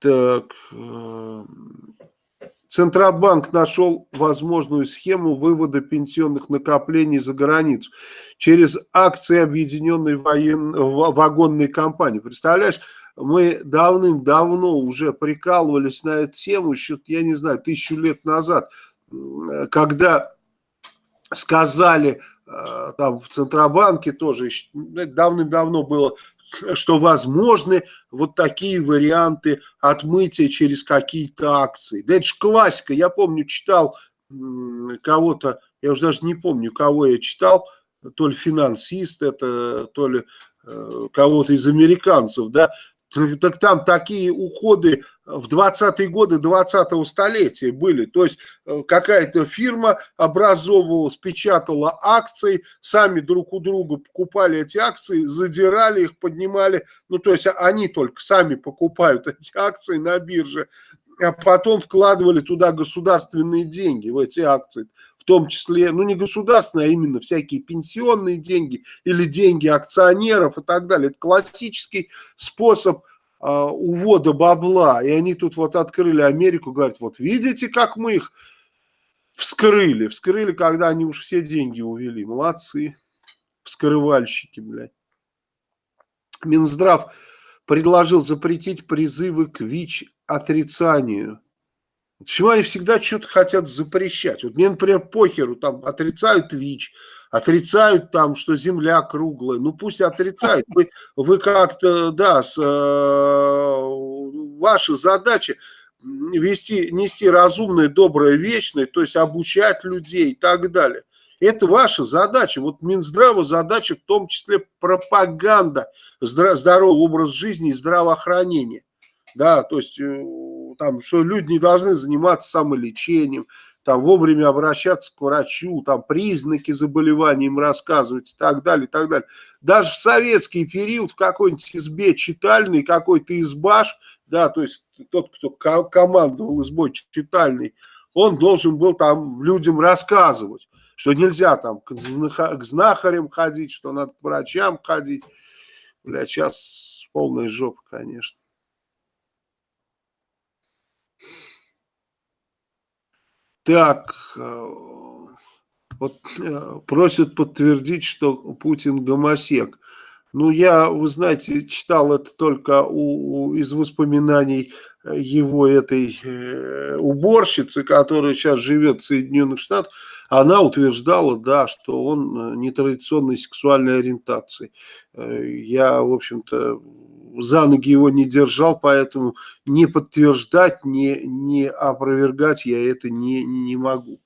Так, э, Центробанк нашел возможную схему вывода пенсионных накоплений за границу через акции объединенной воен... вагонной компании. Представляешь, мы давным-давно уже прикалывались на эту тему, еще, я не знаю, тысячу лет назад, когда сказали э, там в Центробанке тоже, давным-давно было, что возможны вот такие варианты отмытия через какие-то акции. Да это же классика, я помню, читал кого-то, я уже даже не помню, кого я читал, то ли финансист это, то ли э, кого-то из американцев, да, так там такие уходы в 20-е годы 20-го столетия были. То есть э, какая-то фирма образовывалась, печатала акции, сами друг у друга покупали эти акции, задирали их, поднимали. Ну, то есть они только сами покупают эти акции на бирже, а потом вкладывали туда государственные деньги в эти акции том числе, ну не государственные, а именно всякие пенсионные деньги или деньги акционеров и так далее. Это классический способ э, увода бабла. И они тут вот открыли Америку, говорят, вот видите, как мы их вскрыли. Вскрыли, когда они уж все деньги увели. Молодцы, вскрывальщики, блядь. Минздрав предложил запретить призывы к ВИЧ-отрицанию. Почему они всегда что-то хотят запрещать? Вот мне, например, похеру, там отрицают ВИЧ, отрицают там, что Земля круглая. Ну пусть отрицают. Вы, вы как-то, да, с, э, ваша задача вести, нести разумное, доброе, вечное, то есть обучать людей и так далее. Это ваша задача. Вот Минздрава задача в том числе пропаганда здорового образа жизни и здравоохранения. Да, то есть э, там, что люди не должны заниматься самолечением, там, вовремя обращаться к врачу, там, признаки заболевания им рассказывать и так далее, и так далее. Даже в советский период в какой-нибудь избе читальной, какой-то избаш, да, то есть тот, кто командовал избой читальной, он должен был там людям рассказывать, что нельзя там к знахарям ходить, что надо к врачам ходить. Бля, сейчас полная жопа, конечно. Так, э, вот э, просят подтвердить, что Путин гомосек. Ну, я, вы знаете, читал это только у, из воспоминаний его этой э, уборщицы, которая сейчас живет в Соединенных Штатах. Она утверждала, да, что он нетрадиционной сексуальной ориентации. Я, в общем-то, за ноги его не держал, поэтому не подтверждать, не, не опровергать я это не, не могу.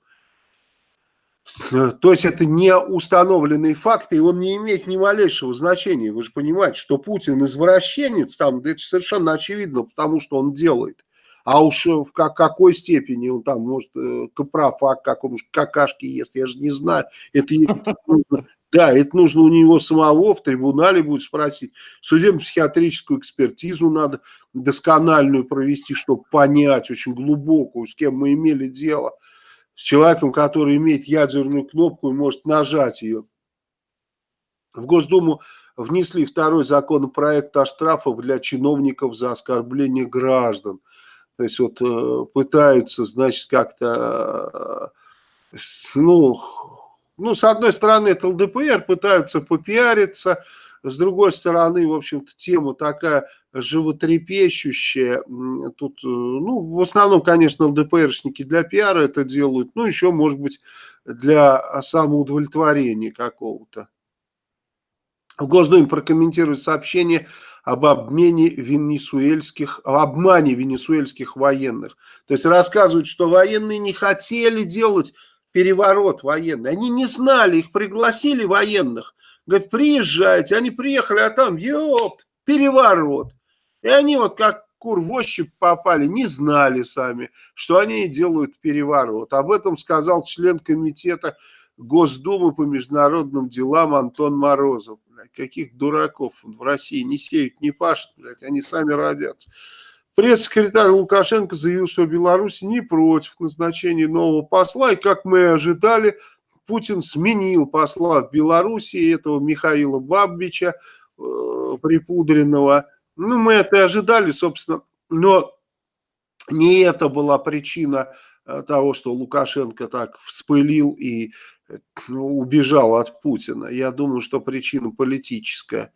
То есть это не установленные факты, и он не имеет ни малейшего значения. Вы же понимаете, что Путин извращенец, там, это совершенно очевидно, потому что он делает. А уж в как, какой степени он там, может, э, капрофак, как он какашки ест, я же не знаю. Это Да, это нужно у него самого в трибунале будет спросить. Судебно-психиатрическую экспертизу надо доскональную провести, чтобы понять очень глубокую, с кем мы имели дело. С человеком, который имеет ядерную кнопку и может нажать ее. В Госдуму внесли второй законопроект о штрафах для чиновников за оскорбление граждан. То есть вот э, пытаются, значит, как-то, э, ну, ну, с одной стороны, это ЛДПР, пытаются попиариться, с другой стороны, в общем-то, тема такая животрепещущая. Тут, э, ну, в основном, конечно, ЛДПРшники для пиара это делают, ну, еще, может быть, для самоудовлетворения какого-то. В Госдуме прокомментирует сообщение об обмене венесуэльских, об обмане венесуэльских военных. То есть рассказывают, что военные не хотели делать переворот военный. Они не знали, их пригласили военных. Говорят, приезжайте. Они приехали, а там, ёпт, переворот. И они вот как кур в ощупь попали, не знали сами, что они делают переворот. Об этом сказал член комитета Госдумы по международным делам Антон Морозов. Блядь, каких дураков в России не сеют, не пашут, блядь, они сами родятся. Пресс-секретарь Лукашенко заявил, что Беларусь не против назначения нового посла, и, как мы ожидали, Путин сменил посла в Беларуси, этого Михаила Бабича, э, припудренного. Ну, мы это и ожидали, собственно, но не это была причина э, того, что Лукашенко так вспылил и ну, убежал от Путина. Я думаю, что причина политическая.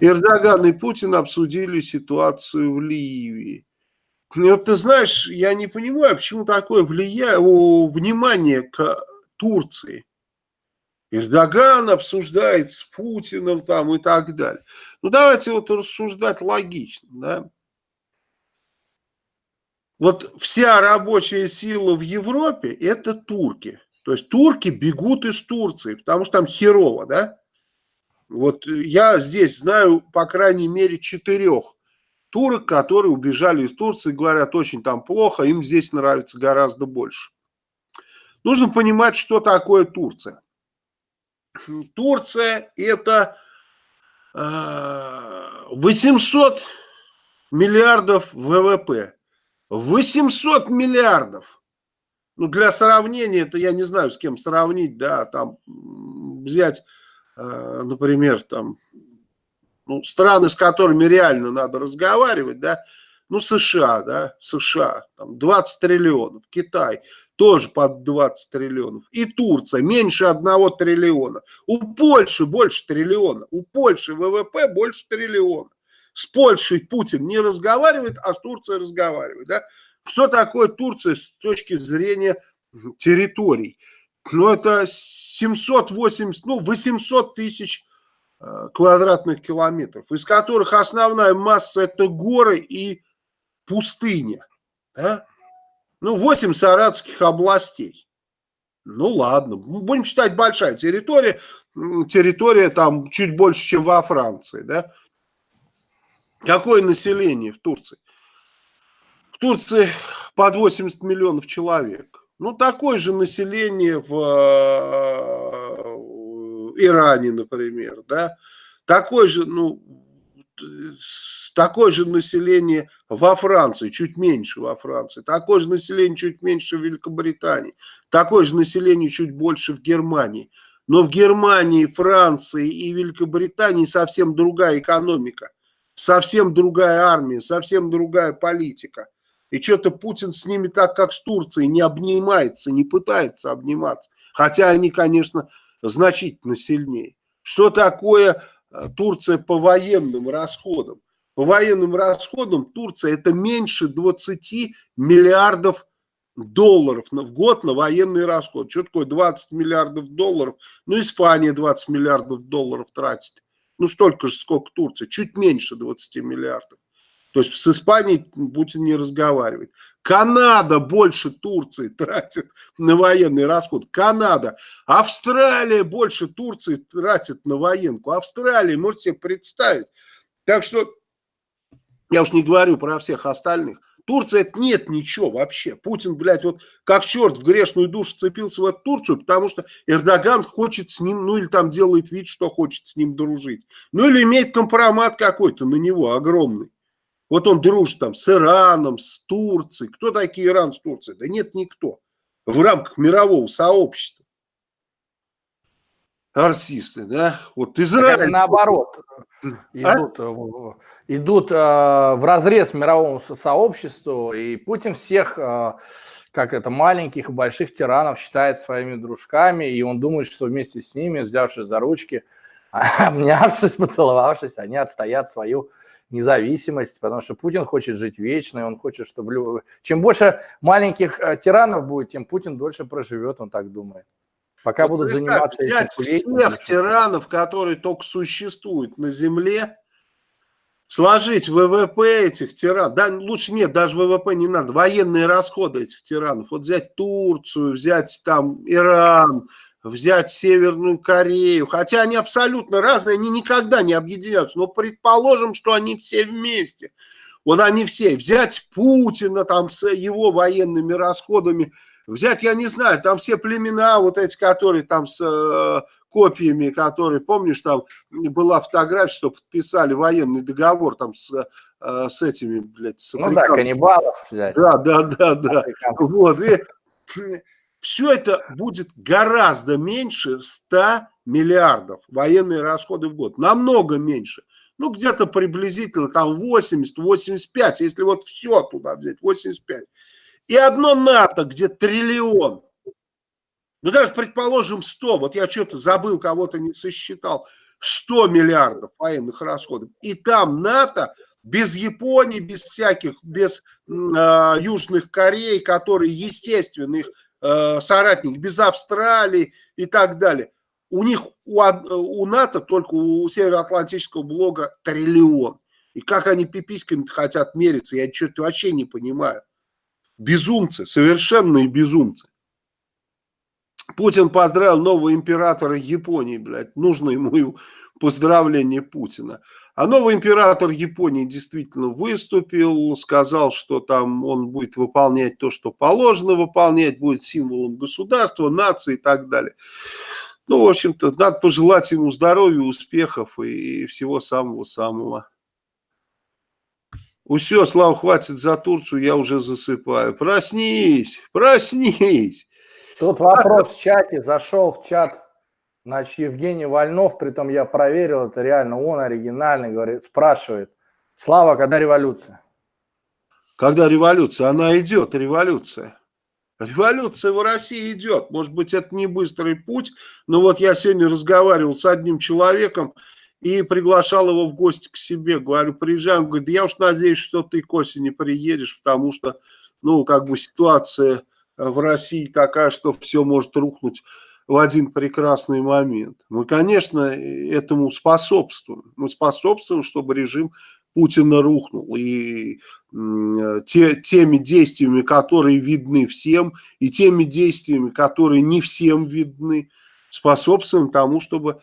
Эрдоган и Путин обсудили ситуацию в Ливии. И вот ты знаешь, я не понимаю, почему такое влияние, внимание к Турции. Эрдоган обсуждает с Путиным там и так далее. Ну давайте вот рассуждать логично, да. Вот вся рабочая сила в Европе это турки. То есть турки бегут из Турции, потому что там херово, да. Вот я здесь знаю, по крайней мере, четырех турок, которые убежали из Турции, говорят, очень там плохо, им здесь нравится гораздо больше. Нужно понимать, что такое Турция. Турция это 800 э, миллиардов ВВП. 800 миллиардов. Ну, для сравнения, это я не знаю, с кем сравнить, да, там взять Э, например, там, ну, страны, с которыми реально надо разговаривать, да, ну, США, да, США, там 20 триллионов, Китай тоже под 20 триллионов, и Турция меньше 1 триллиона, у Польши больше триллиона, у Польши ВВП больше триллиона. С Польшей Путин не разговаривает, а с Турцией разговаривает, да. Что такое Турция с точки зрения территорий? ну, это 780, ну, 800 тысяч э, квадратных километров, из которых основная масса это горы и пустыня. Да? Ну, 8 саратских областей. Ну, ладно, будем считать большая территория. Территория там чуть больше, чем во Франции. Да? Какое население в Турции? В Турции под 80 миллионов человек. Ну, такое же население в э, Иране, например, да, такое же, ну, такое же население во Франции, чуть меньше во Франции, такое же население чуть меньше в Великобритании, такое же население чуть больше в Германии. Но в Германии, Франции и Великобритании совсем другая экономика, совсем другая армия, совсем другая политика. И что-то Путин с ними так, как с Турцией, не обнимается, не пытается обниматься. Хотя они, конечно, значительно сильнее. Что такое Турция по военным расходам? По военным расходам Турция это меньше 20 миллиардов долларов в год на военный расход. Что такое 20 миллиардов долларов? Ну, Испания 20 миллиардов долларов тратит. Ну, столько же, сколько Турция. Чуть меньше 20 миллиардов. То есть с Испанией Путин не разговаривает. Канада больше Турции тратит на военный расход. Канада. Австралия больше Турции тратит на военку. Австралия, можете себе представить. Так что, я уж не говорю про всех остальных. Турция это нет ничего вообще. Путин, блядь, вот как черт в грешную душу цепился в эту Турцию, потому что Эрдоган хочет с ним, ну или там делает вид, что хочет с ним дружить. Ну или имеет компромат какой-то на него огромный. Вот он дружит там с Ираном, с Турцией. Кто такие Иран с Турцией? Да нет никто. В рамках мирового сообщества. Артисты, да? Вот Израиль. наоборот. А? Идут, а? идут э, в разрез мировому сообществу, и Путин всех, э, как это, маленьких и больших тиранов считает своими дружками, и он думает, что вместе с ними, взявшись за ручки, обнявшись, поцеловавшись, они отстоят свою независимость, потому что Путин хочет жить вечно, и он хочет, чтобы... Чем больше маленьких э, тиранов будет, тем Путин дольше проживет, он так думает. Пока вот будут заниматься взять этим... Всех тиранов, которые только существуют на Земле, сложить ВВП этих тиранов, да, лучше нет, даже ВВП не надо, военные расходы этих тиранов, вот взять Турцию, взять там Иран, взять Северную Корею, хотя они абсолютно разные, они никогда не объединяются, но предположим, что они все вместе. Вот они все, взять Путина там с его военными расходами, взять, я не знаю, там все племена вот эти, которые там с э, копиями, которые, помнишь, там была фотография, что подписали военный договор там с, э, с этими, блядь, с Ну да, каннибалов взять. Да, да, да, да. Вот, и все это будет гораздо меньше 100 миллиардов военные расходы в год. Намного меньше. Ну, где-то приблизительно там 80-85, если вот все туда взять, 85. И одно НАТО, где триллион. Ну, даже, предположим, 100. Вот я что-то забыл, кого-то не сосчитал. 100 миллиардов военных расходов. И там НАТО без Японии, без всяких, без э, Южных Корей, которые, естественно, их э, соратник, без Австралии и так далее. У них, у, у НАТО, только у Североатлантического блога триллион. И как они пиписьками хотят мериться, я что-то вообще не понимаю. Безумцы, совершенные безумцы. Путин поздравил нового императора Японии, блядь. Нужно ему поздравление Путина. А новый император Японии действительно выступил, сказал, что там он будет выполнять то, что положено выполнять, будет символом государства, нации и так далее. Ну, в общем-то, надо пожелать ему здоровья, успехов и всего самого-самого. Все, Слава, хватит за Турцию, я уже засыпаю. Проснись, проснись. Тут вопрос в чате, зашел в чат Значит, Евгений Вольнов, притом я проверил, это реально он оригинальный, говорит, спрашивает, Слава, когда революция? Когда революция? Она идет, революция. Революция в России идет. Может быть, это не быстрый путь, но вот я сегодня разговаривал с одним человеком и приглашал его в гости к себе. Говорю, приезжай. Он говорит, я уж надеюсь, что ты к осени приедешь, потому что, ну, как бы ситуация в России такая, что все может рухнуть в один прекрасный момент. Мы, конечно, этому способствуем. Мы способствуем, чтобы режим Путина рухнул. И те, теми действиями, которые видны всем, и теми действиями, которые не всем видны, способствуем тому, чтобы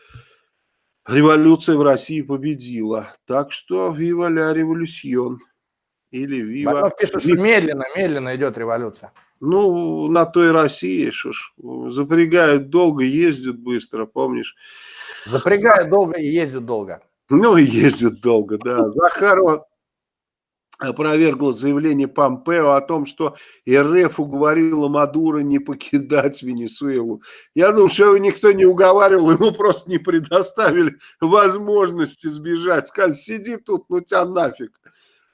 революция в России победила. Так что вива ля революцион. Или вива... Пишут, что медленно, медленно идет революция. Ну, на той России, что ж, запрягают долго, ездят быстро, помнишь? Запрягают долго и ездят долго. Ну, и ездят долго, да. Захарова опровергла заявление Помпео о том, что РФ уговорила Мадуро не покидать Венесуэлу. Я думаю, что его никто не уговаривал, ему просто не предоставили возможности сбежать. Сказали, сиди тут, ну тебя нафиг.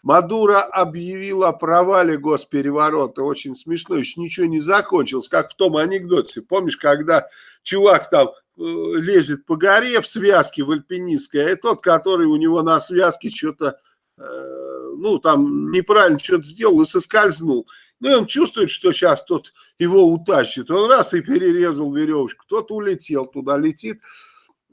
Мадуро объявил о провале госпереворота. Очень смешно, еще ничего не закончилось, как в том анекдоте. Помнишь, когда чувак там э, лезет по горе в связке в альпинистской, а тот, который у него на связке что-то, э, ну, там неправильно что-то сделал и соскользнул. Ну, и он чувствует, что сейчас тот его утащит. Он раз и перерезал веревочку. Тот улетел туда, летит.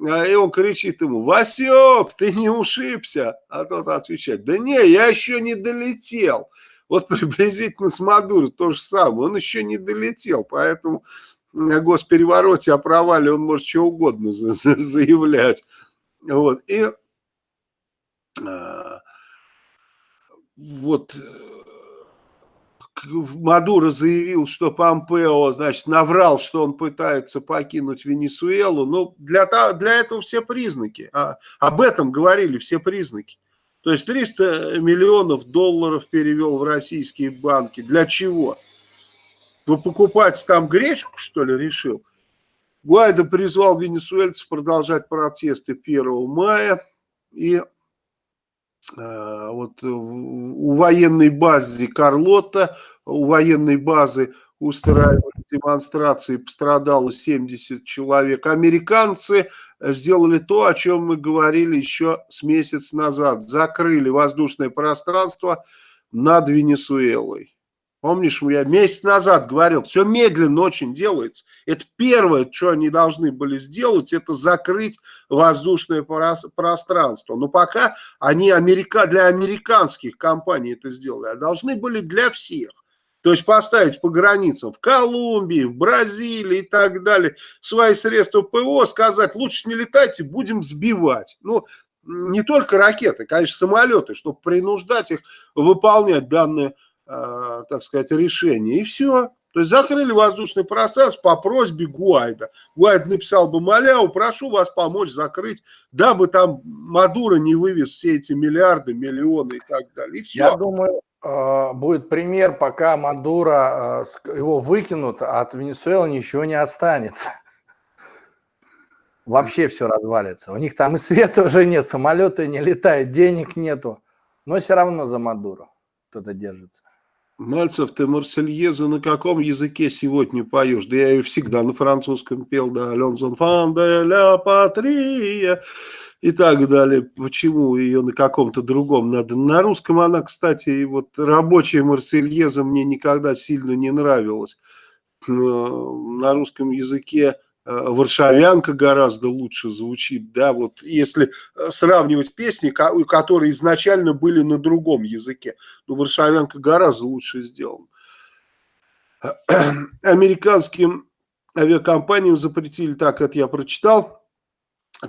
А, и он кричит ему, Васек, ты не ушибся? А тот отвечает, да не, я еще не долетел. Вот приблизительно с Мадуро то же самое, он еще не долетел, поэтому на госперевороте о провале он может что угодно заявлять. Вот, и а, вот Мадуро заявил, что Помпео, значит, наврал, что он пытается покинуть Венесуэлу. Ну, для, для этого все признаки. А, об этом говорили все признаки. То есть 300 миллионов долларов перевел в российские банки. Для чего? Ну, покупать там гречку, что ли, решил? Гуайдо призвал венесуэльцев продолжать протесты 1 мая. И э, вот у военной базы Карлота, у военной базы устраивали демонстрации, пострадало 70 человек. Американцы сделали то, о чем мы говорили еще с месяц назад. Закрыли воздушное пространство над Венесуэлой. Помнишь, я месяц назад говорил, все медленно очень делается. Это первое, что они должны были сделать, это закрыть воздушное пространство. Но пока они америка, для американских компаний это сделали, а должны были для всех. То есть поставить по границам в Колумбии, в Бразилии и так далее свои средства ПВО, сказать, лучше не летайте, будем сбивать. Ну, не только ракеты, конечно, самолеты, чтобы принуждать их выполнять данные Э, так сказать, решение. И все. То есть закрыли воздушный пространство по просьбе Гуайда. Гуайд написал бы Маляу, прошу вас помочь закрыть, дабы там Мадуро не вывез все эти миллиарды, миллионы и так далее. И все. Я думаю, будет пример, пока Мадуро, э, его выкинут, а от Венесуэлы ничего не останется. Вообще все развалится. У них там и света уже нет, самолеты не летают, денег нету. Но все равно за Мадуро кто-то держится. Мальцев, ты Марсельезу на каком языке сегодня поешь? Да я ее всегда на французском пел, да, Лензон фан де ля патрия и так далее. Почему ее на каком-то другом надо? На русском она, кстати, и вот рабочая Марсельеза мне никогда сильно не нравилась. На русском языке Э, варшавянка гораздо лучше звучит, да, вот если э, сравнивать песни, которые изначально были на другом языке, ну, варшавянка гораздо лучше сделана. Американским авиакомпаниям запретили, так это я прочитал,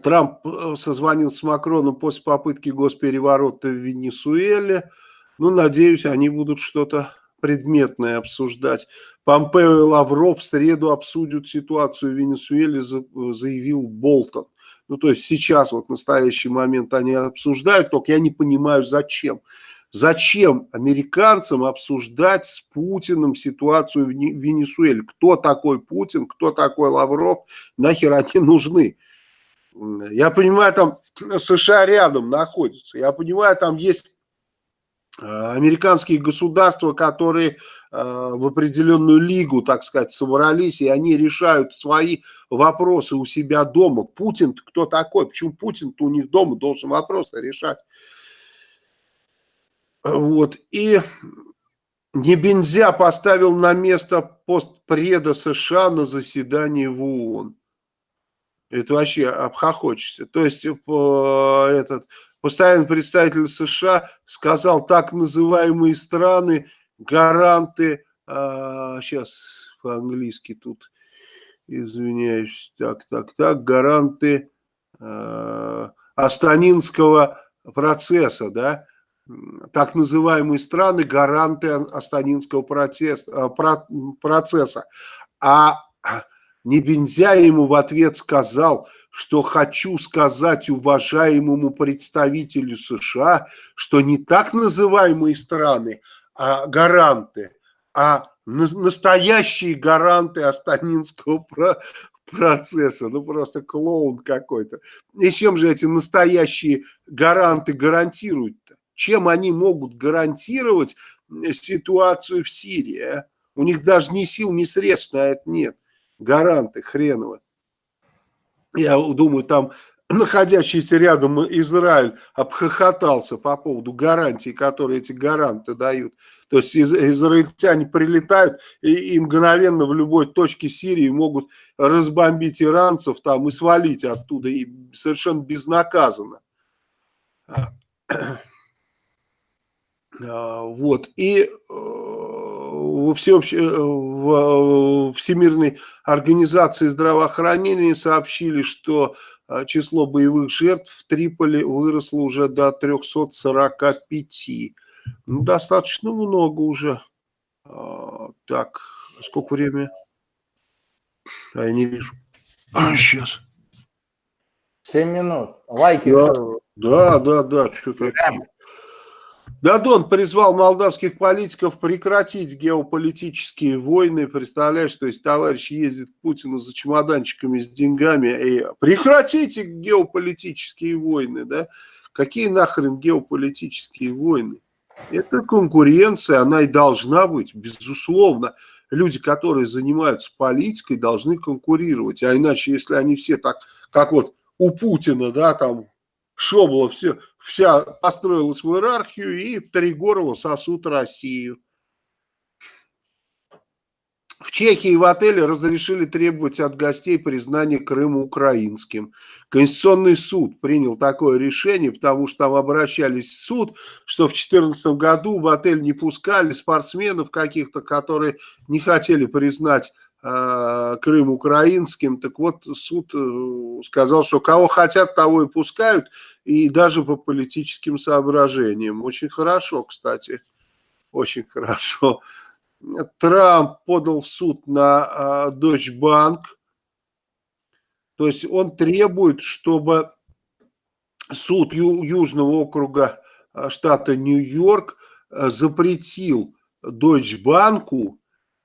Трамп э, созвонил с Макроном после попытки госпереворота в Венесуэле, ну, надеюсь, они будут что-то предметное обсуждать. Помпео и Лавров в среду обсудят ситуацию в Венесуэле, заявил Болтон. Ну, то есть сейчас, вот в настоящий момент они обсуждают, только я не понимаю, зачем. Зачем американцам обсуждать с Путиным ситуацию в Венесуэле? Кто такой Путин, кто такой Лавров, нахер они нужны? Я понимаю, там США рядом находится, я понимаю, там есть Э, американские государства, которые э, в определенную лигу, так сказать, собрались, и они решают свои вопросы у себя дома. Путин кто такой? Почему Путин-то у них дома должен вопросы решать? Вот. И Небензя поставил на место постпреда США на заседании в ООН. Это вообще обхохочешься. То есть э, этот постоянный представитель США сказал, так называемые страны, гаранты, а, сейчас по-английски тут, извиняюсь, так, так, так, гаранты а, Астанинского процесса, да, так называемые страны, гаранты Астанинского процесса, процесса. А Небензя ему в ответ сказал – что хочу сказать уважаемому представителю США, что не так называемые страны, а гаранты, а настоящие гаранты Астанинского процесса. Ну, просто клоун какой-то. И чем же эти настоящие гаранты гарантируют-то? Чем они могут гарантировать ситуацию в Сирии? А? У них даже ни сил, ни средств на это нет. Гаранты хреновые я думаю, там находящийся рядом Израиль обхохотался по поводу гарантий, которые эти гаранты дают. То есть из, израильтяне прилетают и, и мгновенно в любой точке Сирии могут разбомбить иранцев там и свалить оттуда и совершенно безнаказанно. А, вот. И э, во всеобще, э, в э, Всемирной организации здравоохранения сообщили, что число боевых жертв в Триполи выросло уже до 345. Ну, достаточно много уже. А, так, сколько времени? А я не вижу. А, сейчас. Семь минут. Лайки. Да, да, да, да. Что, какие? Дадон призвал молдавских политиков прекратить геополитические войны. Представляешь, то есть товарищ ездит к Путину за чемоданчиками с деньгами. И прекратите геополитические войны, да? Какие нахрен геополитические войны? Это конкуренция, она и должна быть, безусловно. Люди, которые занимаются политикой, должны конкурировать. А иначе, если они все так, как вот у Путина, да, там Шобла все, вся построилась в иерархию и в три горла сосут Россию. В Чехии в отеле разрешили требовать от гостей признания Крыма украинским. Конституционный суд принял такое решение, потому что там обращались в суд, что в 2014 году в отель не пускали спортсменов каких-то, которые не хотели признать Крым украинским. Так вот, суд э, сказал, что кого хотят, того и пускают, и даже по политическим соображениям. Очень хорошо, кстати, очень хорошо. Трамп подал в суд на Deutsche Bank. То есть он требует, чтобы суд Южного округа штата Нью-Йорк запретил Deutsche а,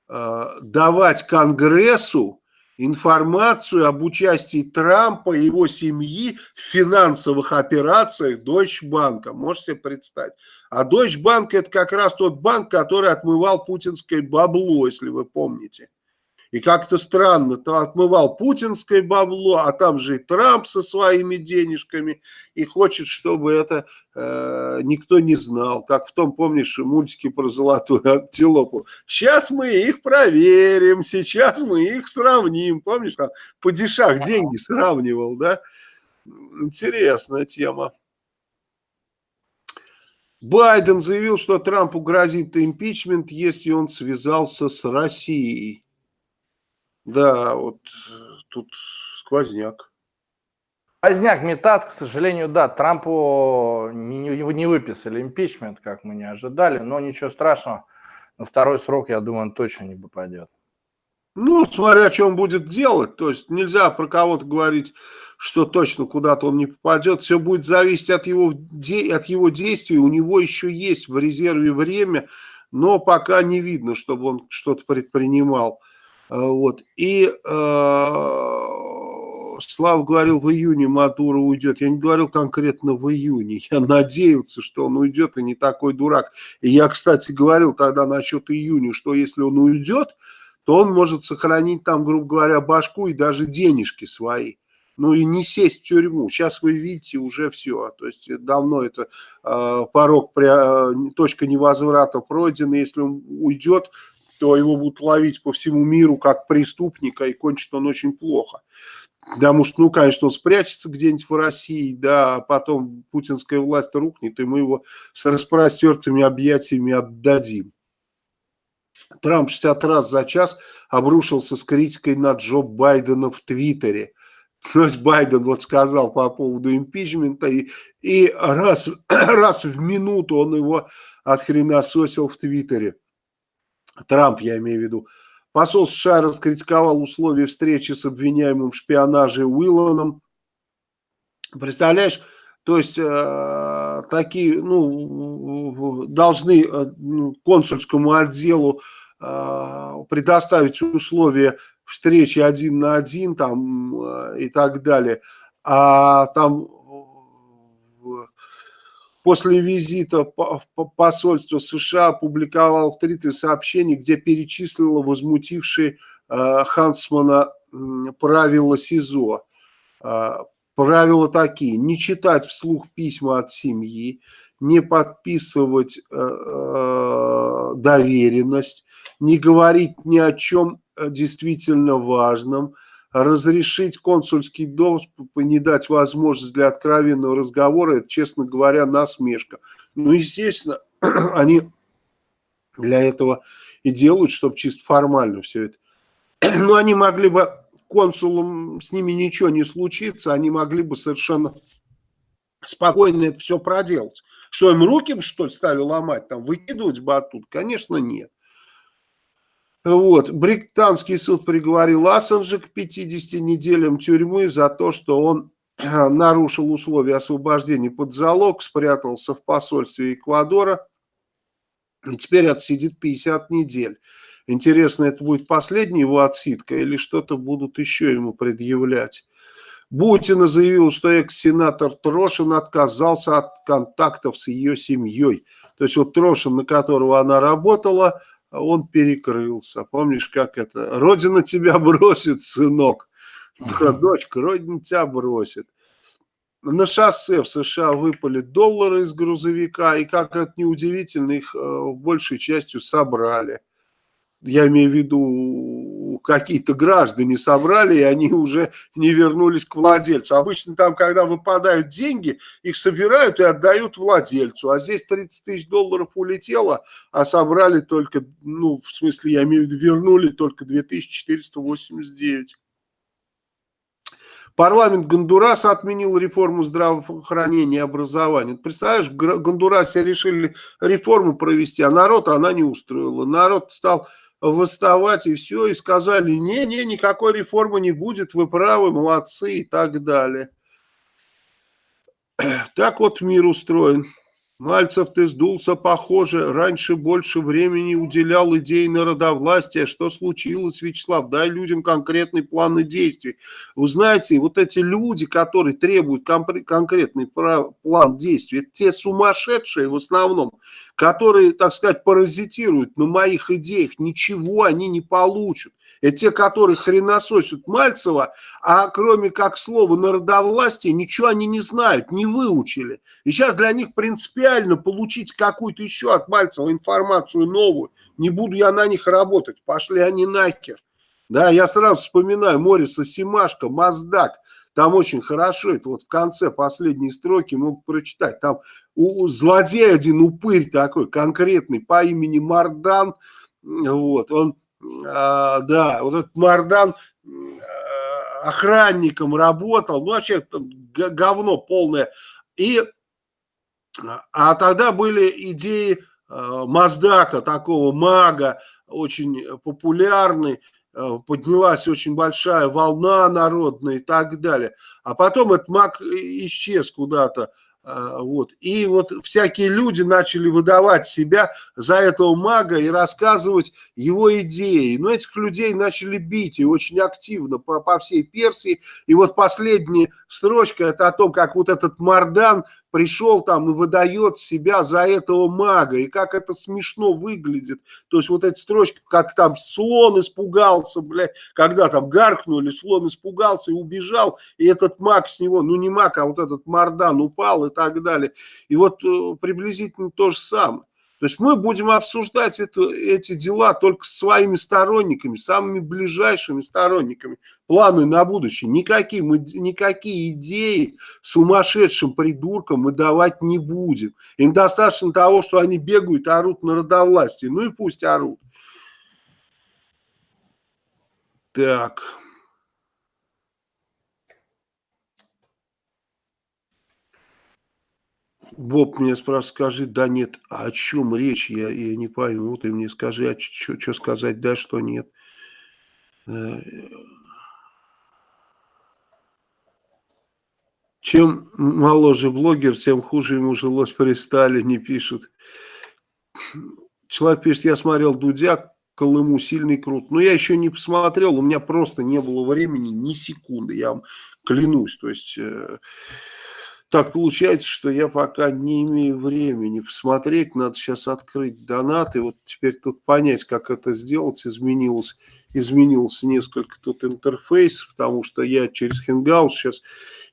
давать Конгрессу информацию об участии Трампа и его семьи в финансовых операциях Deutsche Bank. Можете себе представить? А Deutsche Bank это как раз тот банк, который отмывал путинское бабло, если вы помните. И как-то странно, то отмывал путинское бабло, а там же и Трамп со своими денежками, и хочет, чтобы это э, никто не знал. Как в том, помнишь, мультике про золотую антилопу. Сейчас мы их проверим, сейчас мы их сравним. Помнишь, там по дешах деньги сравнивал, да? Интересная тема. Байден заявил, что Трампу грозит импичмент, если он связался с Россией. Да, вот тут сквозняк. Сквозняк, метаз, к сожалению, да, Трампу не, не, выписали импичмент, как мы не ожидали, но ничего страшного. На второй срок, я думаю, он точно не попадет. Ну, смотря, что он будет делать. То есть нельзя про кого-то говорить, что точно куда-то он не попадет. Все будет зависеть от его, от его действий. У него еще есть в резерве время, но пока не видно, чтобы он что-то предпринимал. А, вот. И э, Слава говорил, в июне Мадуро уйдет. Я не говорил конкретно в июне. Я надеялся, что он уйдет и не такой дурак. И я, кстати, говорил тогда насчет июня, что если он уйдет, то он может сохранить там, грубо говоря, башку и даже денежки свои. Ну и не сесть в тюрьму. Сейчас вы видите уже все. То есть давно это э, порог, э, точка невозврата пройдена. Если он уйдет, то его будут ловить по всему миру как преступника, и кончит он очень плохо. Потому что, ну, конечно, он спрячется где-нибудь в России, да, а потом путинская власть рухнет, и мы его с распростертыми объятиями отдадим. Трамп 60 раз за час обрушился с критикой на Джо Байдена в Твиттере. То есть Байден вот сказал по поводу импичмента, и, и раз, раз в минуту он его отхренасосил в Твиттере. Трамп, я имею в виду. Посол США раскритиковал условия встречи с обвиняемым в шпионаже Уилланом. Представляешь, то есть э, такие, ну, должны э, ну, консульскому отделу э, предоставить условия встречи один на один там э, и так далее. А там после визита в посольство США опубликовал в Твиттере сообщение, где перечислила возмутившие э, Хансмана правила СИЗО. Э, Правила такие, не читать вслух письма от семьи, не подписывать э, доверенность, не говорить ни о чем действительно важном, разрешить консульский доступ и не дать возможность для откровенного разговора, это, честно говоря, насмешка. Ну, естественно, они для этого и делают, чтобы чисто формально все это. Но они могли бы консулам с ними ничего не случится, они могли бы совершенно спокойно это все проделать. Что им руки, что ли, стали ломать, там, выкидывать оттуда? Конечно, нет. Вот. Британский суд приговорил Ассанжа к 50 неделям тюрьмы за то, что он нарушил условия освобождения под залог, спрятался в посольстве Эквадора и теперь отсидит 50 недель. Интересно, это будет последняя его отсидка или что-то будут еще ему предъявлять? Бутина заявил, что экс-сенатор Трошин отказался от контактов с ее семьей. То есть вот Трошин, на которого она работала, он перекрылся. Помнишь, как это? Родина тебя бросит, сынок. Дочка, родина тебя бросит. На шоссе в США выпали доллары из грузовика, и как это неудивительно, их э, большей частью собрали. Я имею в виду, какие-то граждане собрали, и они уже не вернулись к владельцу. Обычно там, когда выпадают деньги, их собирают и отдают владельцу. А здесь 30 тысяч долларов улетело, а собрали только, ну, в смысле, я имею в виду, вернули только 2489. Парламент Гондураса отменил реформу здравоохранения и образования. Представляешь, в Гондурасе решили реформу провести, а народ она не устроила. Народ стал восставать и все, и сказали, не-не, никакой реформы не будет, вы правы, молодцы и так далее. Так вот мир устроен. Мальцев, ты сдулся, похоже. Раньше больше времени уделял идее народовластия. Что случилось, Вячеслав? Дай людям конкретный план действий. Вы знаете, вот эти люди, которые требуют конкретный план действий, это те сумасшедшие в основном, которые, так сказать, паразитируют на моих идеях. Ничего они не получат. Это те, которые хренососят Мальцева, а кроме как слова народовластия, ничего они не знают, не выучили. И сейчас для них принципиально получить какую-то еще от Мальцева информацию новую. Не буду я на них работать, пошли они нахер. Да, я сразу вспоминаю Мориса Симашко, Маздак. Там очень хорошо, это вот в конце последней строки мог прочитать. Там у, у злодей один упырь такой конкретный по имени Мардан. Вот, он а, да, вот этот Мардан охранником работал, ну вообще говно полное. И, а тогда были идеи а, Маздака, такого мага, очень популярный, а, поднялась очень большая волна народная и так далее. А потом этот маг исчез куда-то вот. И вот всякие люди начали выдавать себя за этого мага и рассказывать его идеи. Но этих людей начали бить и очень активно по, по всей Персии. И вот последняя строчка это о том, как вот этот Мардан пришел там и выдает себя за этого мага, и как это смешно выглядит. То есть вот эти строчки, как там слон испугался, блядь, когда там гаркнули, слон испугался и убежал, и этот маг с него, ну не маг, а вот этот Мардан упал и так далее. И вот э, приблизительно то же самое. То есть мы будем обсуждать это, эти дела только с своими сторонниками, самыми ближайшими сторонниками. Планы на будущее. Никакие, мы, никакие идеи сумасшедшим придуркам мы давать не будем. Им достаточно того, что они бегают орут народовластие. Ну и пусть орут. Так... Боб мне спрашивает, скажи, да нет, а о чем речь, я, я не пойму, ты мне скажи, а что сказать, да, что нет. Э, чем моложе блогер, тем хуже ему жилось при Сталине, пишут. Человек пишет, я смотрел Дудя, Колыму сильный крут. Но я еще не посмотрел, у меня просто не было времени ни секунды, я вам клянусь. То есть... Так получается, что я пока не имею времени посмотреть, надо сейчас открыть донаты, вот теперь тут понять, как это сделать, изменилось, изменился несколько тут интерфейс, потому что я через Hangouts сейчас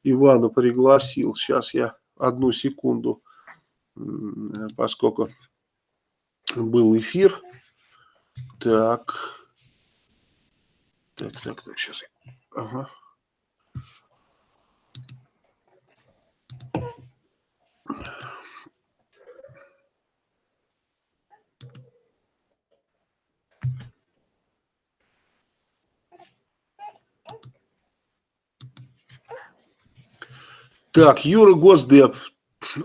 Ивана пригласил, сейчас я одну секунду, поскольку был эфир, так, так, так, так, сейчас, ага. Так, Юра Госдеп.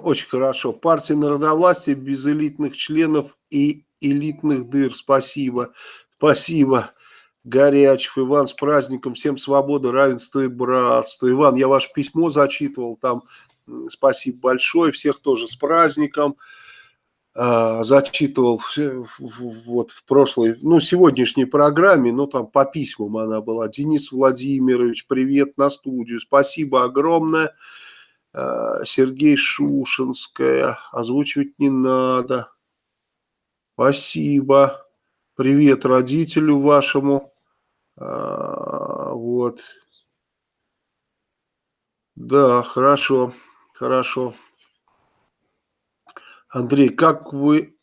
Очень хорошо. Партия народовластия без элитных членов и элитных дыр. Спасибо. Спасибо. Горячев, Иван, с праздником, всем свободы, равенства и братства. Иван, я ваше письмо зачитывал, там спасибо большое, всех тоже с праздником. А, зачитывал вот в прошлой, ну, сегодняшней программе, ну, там по письмам она была. Денис Владимирович, привет на студию, спасибо огромное. А, Сергей Шушинская, озвучивать не надо. Спасибо. Привет родителю вашему. А, вот. Да, хорошо, хорошо. Андрей, как вы,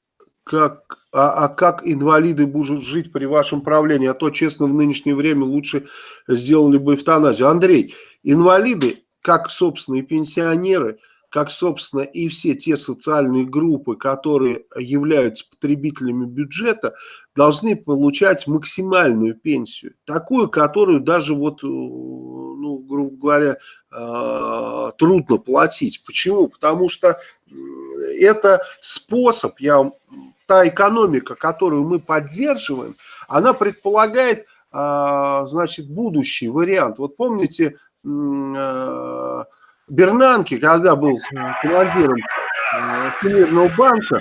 как, а, а как инвалиды будут жить при вашем правлении? А то, честно, в нынешнее время лучше сделали бы эвтаназию. Андрей, инвалиды, как, собственно, и пенсионеры, как, собственно, и все те социальные группы, которые являются потребителями бюджета, должны получать максимальную пенсию. Такую, которую даже, вот, э, ну, грубо говоря, э, трудно платить. Почему? Потому что это способ, я, та экономика, которую мы поддерживаем, она предполагает, а, значит, будущий вариант. Вот помните, а, Бернанки, когда был командиром Всемирного банка,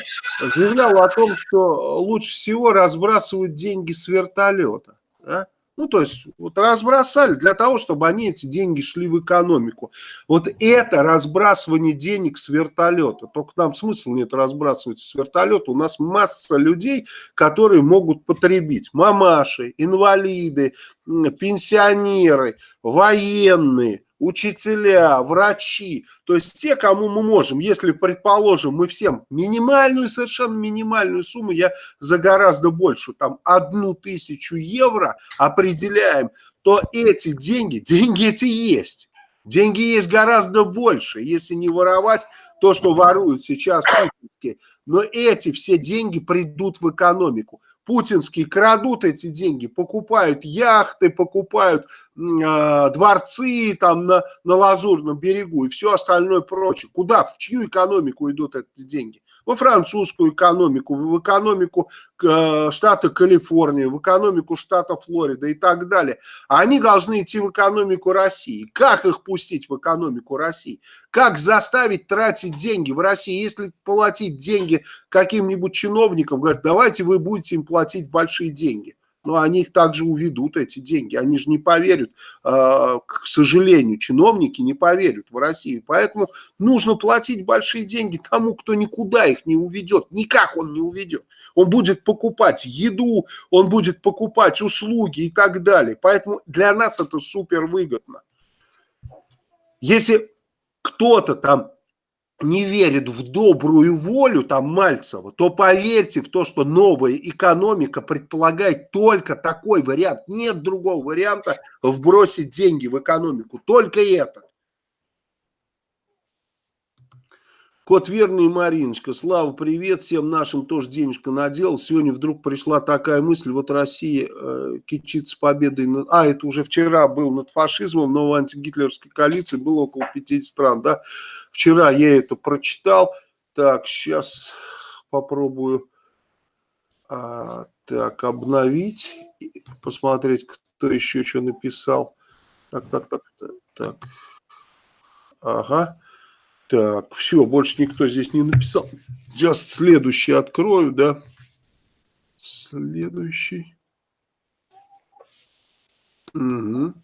заявлял о том, что лучше всего разбрасывать деньги с вертолета. Да? Ну, то есть, вот разбросали для того, чтобы они, эти деньги, шли в экономику. Вот это разбрасывание денег с вертолета. Только нам смысл нет разбрасывать с вертолета. У нас масса людей, которые могут потребить. Мамаши, инвалиды, пенсионеры, военные учителя, врачи, то есть те, кому мы можем, если, предположим, мы всем минимальную, совершенно минимальную сумму, я за гораздо больше, там, одну тысячу евро определяем, то эти деньги, деньги эти есть. Деньги есть гораздо больше, если не воровать то, что воруют сейчас но эти все деньги придут в экономику путинские крадут эти деньги, покупают яхты, покупают э, дворцы там на, на Лазурном берегу и все остальное прочее. Куда, в чью экономику идут эти деньги? Во французскую экономику, в экономику штата Калифорния, в экономику штата Флорида и так далее. Они должны идти в экономику России. Как их пустить в экономику России? Как заставить тратить деньги в России? Если платить деньги каким-нибудь чиновникам, говорят, давайте вы будете им платить большие деньги. Но они их также уведут, эти деньги. Они же не поверят, а, к сожалению, чиновники не поверят в Россию. Поэтому нужно платить большие деньги тому, кто никуда их не уведет. Никак он не уведет. Он будет покупать еду, он будет покупать услуги и так далее. Поэтому для нас это супер выгодно. Если кто-то там не верит в добрую волю там Мальцева, то поверьте в то, что новая экономика предполагает только такой вариант. Нет другого варианта вбросить деньги в экономику, только это. Кот Верный Мариночка, Слава, привет, всем нашим тоже денежка надел. Сегодня вдруг пришла такая мысль, вот Россия э, кичится победой, над... а это уже вчера был над фашизмом, но в антигитлеровской коалиции было около 50 стран, да. Вчера я это прочитал, так, сейчас попробую а, так, обновить, посмотреть, кто еще что написал. Так, так, так, так, так. Ага. Так, все, больше никто здесь не написал. Сейчас следующий открою, да. Следующий. Угу.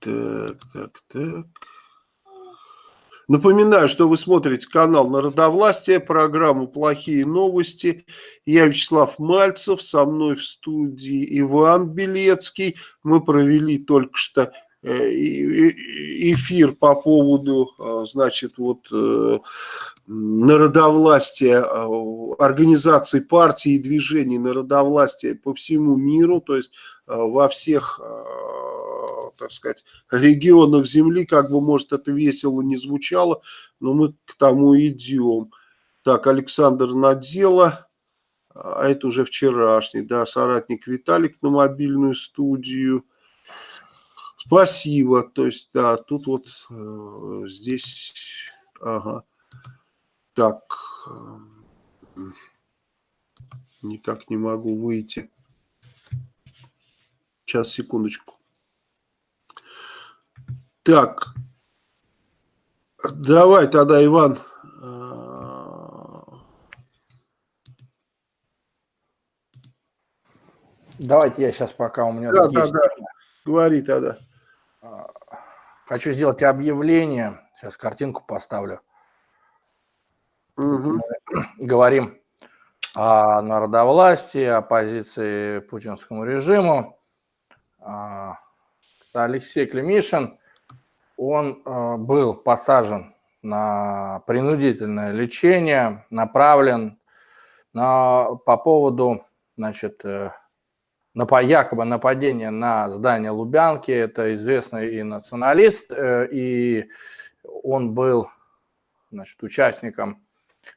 Так, так, так. Напоминаю, что вы смотрите канал Народовластия, программу «Плохие новости». Я Вячеслав Мальцев, со мной в студии Иван Белецкий. Мы провели только что эфир по поводу, э, значит, вот э, народовластия, организации партий и движений народовластия по всему миру, то есть во всех, так сказать, регионах Земли, как бы, может, это весело не звучало, но мы к тому идем. Так, Александр Надела, а это уже вчерашний, да, соратник Виталик на мобильную студию – Спасибо. То есть, да, тут вот э, здесь, ага. Так. Никак не могу выйти. Сейчас, секундочку. Так. Давай тогда, Иван. Давайте я сейчас пока у меня... Да, да, да. Говори тогда. Хочу сделать объявление. Сейчас картинку поставлю. Угу. Говорим о народовластии, о позиции путинскому режиму. А, Алексей Клемишин, он а, был посажен на принудительное лечение, направлен на, по поводу значит, э, якобы нападения на здание Лубянки. Это известный и националист, э, и он был значит, участником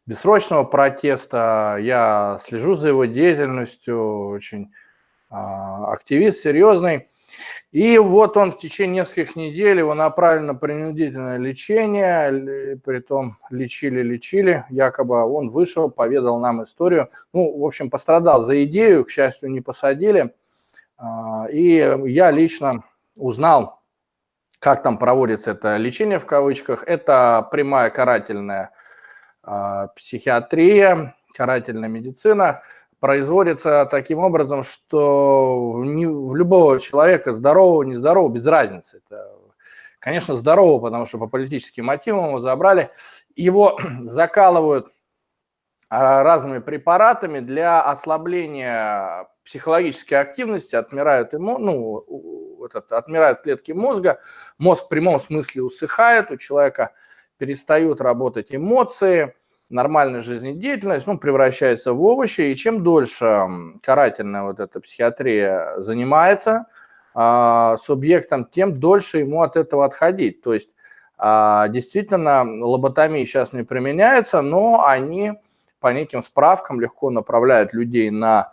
бессрочного протеста. Я слежу за его деятельностью, очень а, активист серьезный. И вот он в течение нескольких недель его направили на принудительное лечение, при том лечили-лечили, якобы он вышел, поведал нам историю. Ну, в общем, пострадал за идею, к счастью, не посадили. А, и я лично узнал, как там проводится это лечение в кавычках. Это прямая карательная а, психиатрия, карательная медицина производится таким образом, что в любого человека, здорового, нездорового, без разницы. Это, конечно, здорового, потому что по политическим мотивам его забрали. Его закалывают а, разными препаратами для ослабления психологической активности, отмирают, ему, ну, этот, отмирают клетки мозга, мозг в прямом смысле усыхает, у человека перестают работать эмоции, нормальная жизнедеятельность ну, превращается в овощи, и чем дольше карательная вот эта психиатрия занимается а, субъектом, тем дольше ему от этого отходить. То есть а, действительно лоботомия сейчас не применяется, но они по неким справкам легко направляют людей на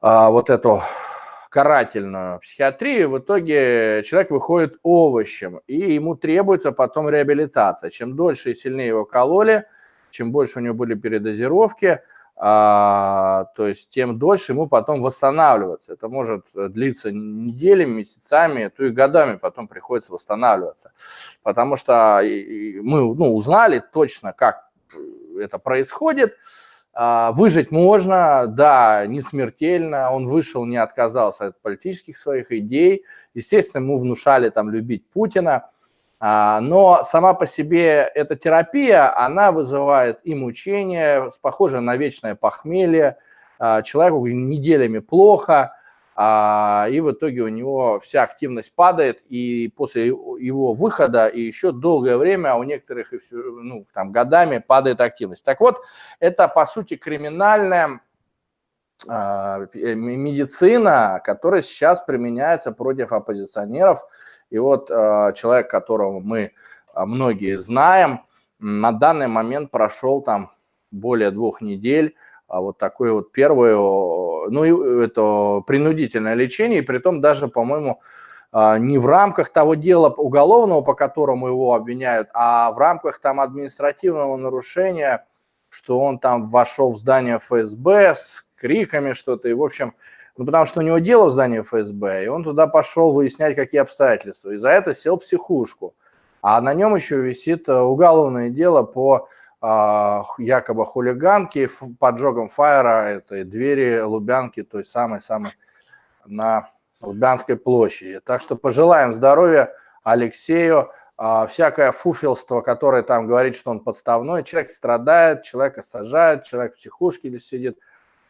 а, вот эту карательную психиатрию, в итоге человек выходит овощем, и ему требуется потом реабилитация. Чем дольше и сильнее его кололи, чем больше у него были передозировки, а, то есть тем дольше ему потом восстанавливаться. Это может длиться неделями, месяцами, то и годами потом приходится восстанавливаться. Потому что мы ну, узнали точно, как это происходит. А, выжить можно, да, не смертельно. Он вышел, не отказался от политических своих идей. Естественно, ему внушали там любить Путина. А, но сама по себе эта терапия, она вызывает и мучения, похоже на вечное похмелье, а, человеку неделями плохо, а, и в итоге у него вся активность падает, и после его выхода и еще долгое время у некоторых и все, ну, там, годами падает активность. Так вот, это, по сути, криминальная медицина, которая сейчас применяется против оппозиционеров, и вот э, человек, которого мы э, многие знаем, на данный момент прошел там более двух недель, а вот такое вот первое, ну, это принудительное лечение, и при том даже, по-моему, э, не в рамках того дела уголовного, по которому его обвиняют, а в рамках там административного нарушения, что он там вошел в здание ФСБ с криками что-то, и, в общем, ну, потому что у него дело в здании ФСБ, и он туда пошел выяснять, какие обстоятельства. И за это сел психушку. А на нем еще висит э, уголовное дело по э, якобы хулиганке, поджогом фаера этой двери Лубянки, той самой-самой на Лубянской площади. Так что пожелаем здоровья Алексею. А, всякое фуфелство, которое там говорит, что он подставной, человек страдает, человека сажают, человек в психушке сидит,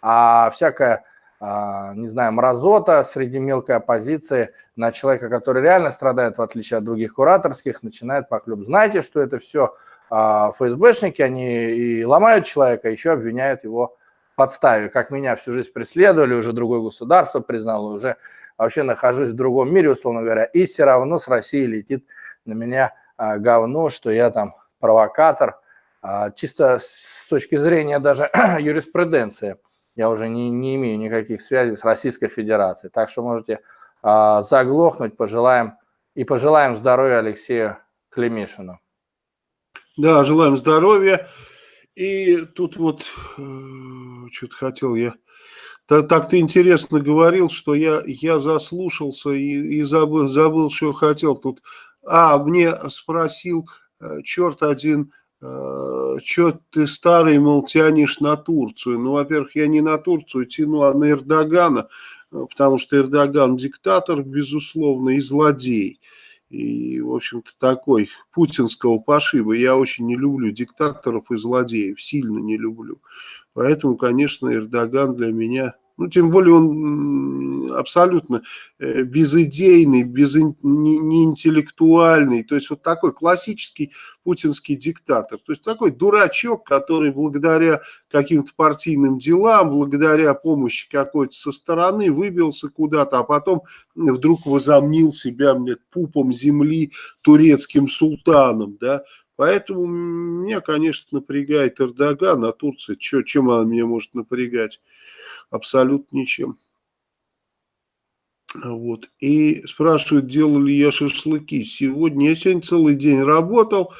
а всякое не знаю, мразота среди мелкой оппозиции на человека, который реально страдает, в отличие от других кураторских, начинает поклеп. Знаете, что это все а, ФСБшники, они и ломают человека, еще обвиняют его в подставе. Как меня всю жизнь преследовали, уже другое государство признало, уже вообще нахожусь в другом мире, условно говоря, и все равно с России летит на меня а, говно, что я там провокатор. Чисто с точки зрения даже юриспруденции – я уже не, не имею никаких связей с Российской Федерацией. Так что можете а, заглохнуть, пожелаем и пожелаем здоровья Алексею Клемишину. Да, желаем здоровья. И тут вот, э, что-то хотел я... Так, так ты интересно говорил, что я, я заслушался и, и забыл, забыл, что хотел. Тут, а, мне спросил э, черт один, э, что ты старый, мол, тянешь на Турцию. Ну, во-первых, я не на Турцию тяну, а на Эрдогана, потому что Эрдоган диктатор, безусловно, и злодей и, в общем-то, такой путинского пошиба. Я очень не люблю диктаторов и злодеев, сильно не люблю. Поэтому, конечно, Эрдоган для меня ну, тем более он абсолютно э, безыдейный, без, неинтеллектуальный. То есть вот такой классический путинский диктатор. То есть такой дурачок, который благодаря каким-то партийным делам, благодаря помощи какой-то со стороны выбился куда-то, а потом вдруг возомнил себя мне, пупом земли турецким султаном. Да? Поэтому меня, конечно, напрягает Эрдоган, а Турция, чё, чем она меня может напрягать? абсолютно ничем. Вот. И спрашивают, делал ли я шашлыки. Сегодня, я сегодня целый день работал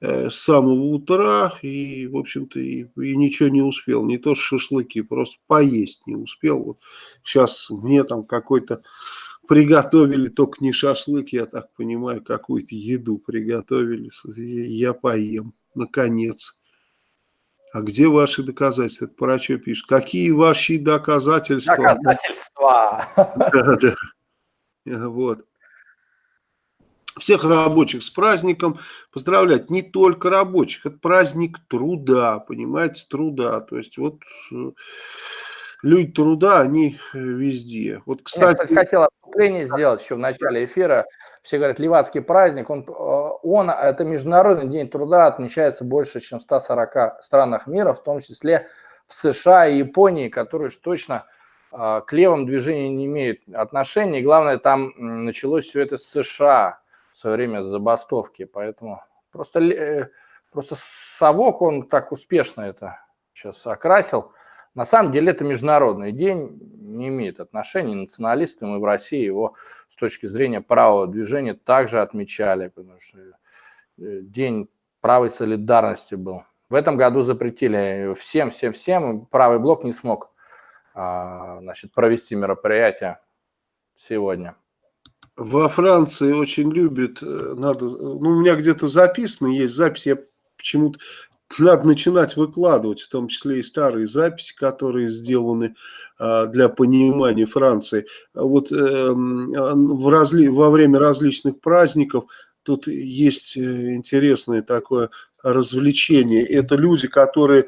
э, с самого утра и, в общем-то, и, и ничего не успел. Не то шашлыки, просто поесть не успел. Вот сейчас мне там какой-то приготовили, только не шашлык, я так понимаю, какую-то еду приготовили. Я поем, наконец. А где ваши доказательства? Это про что пишет? Какие ваши доказательства? Доказательства. Да, да. Вот. Всех рабочих с праздником поздравлять. Не только рабочих, это праздник труда, понимаете, труда. То есть вот э, люди труда, они э, везде. Вот, кстати... Я, кстати, хотел отступление сделать еще в начале эфира. Все говорят, Ливадский праздник, он, э, он, это Международный день труда, отмечается больше, чем в 140 странах мира, в том числе в США и Японии, которые уж точно э, к левым движениям не имеют отношения. И главное, там началось все это с США в свое время с забастовки. Поэтому просто, просто совок, он так успешно это сейчас окрасил. На самом деле это международный день, не имеет отношения. Националисты мы в России его с точки зрения правого движения также отмечали, потому что э, день правой солидарности был. В этом году запретили всем, всем, всем. Правый блок не смог а, значит, провести мероприятие сегодня. Во Франции очень любят, э, надо, ну, у меня где-то записано, есть запись, я почему-то надо начинать выкладывать, в том числе и старые записи, которые сделаны а, для понимания Франции. Вот эм, в разли... во время различных праздников тут есть э, интересное такое развлечение. Это люди, которые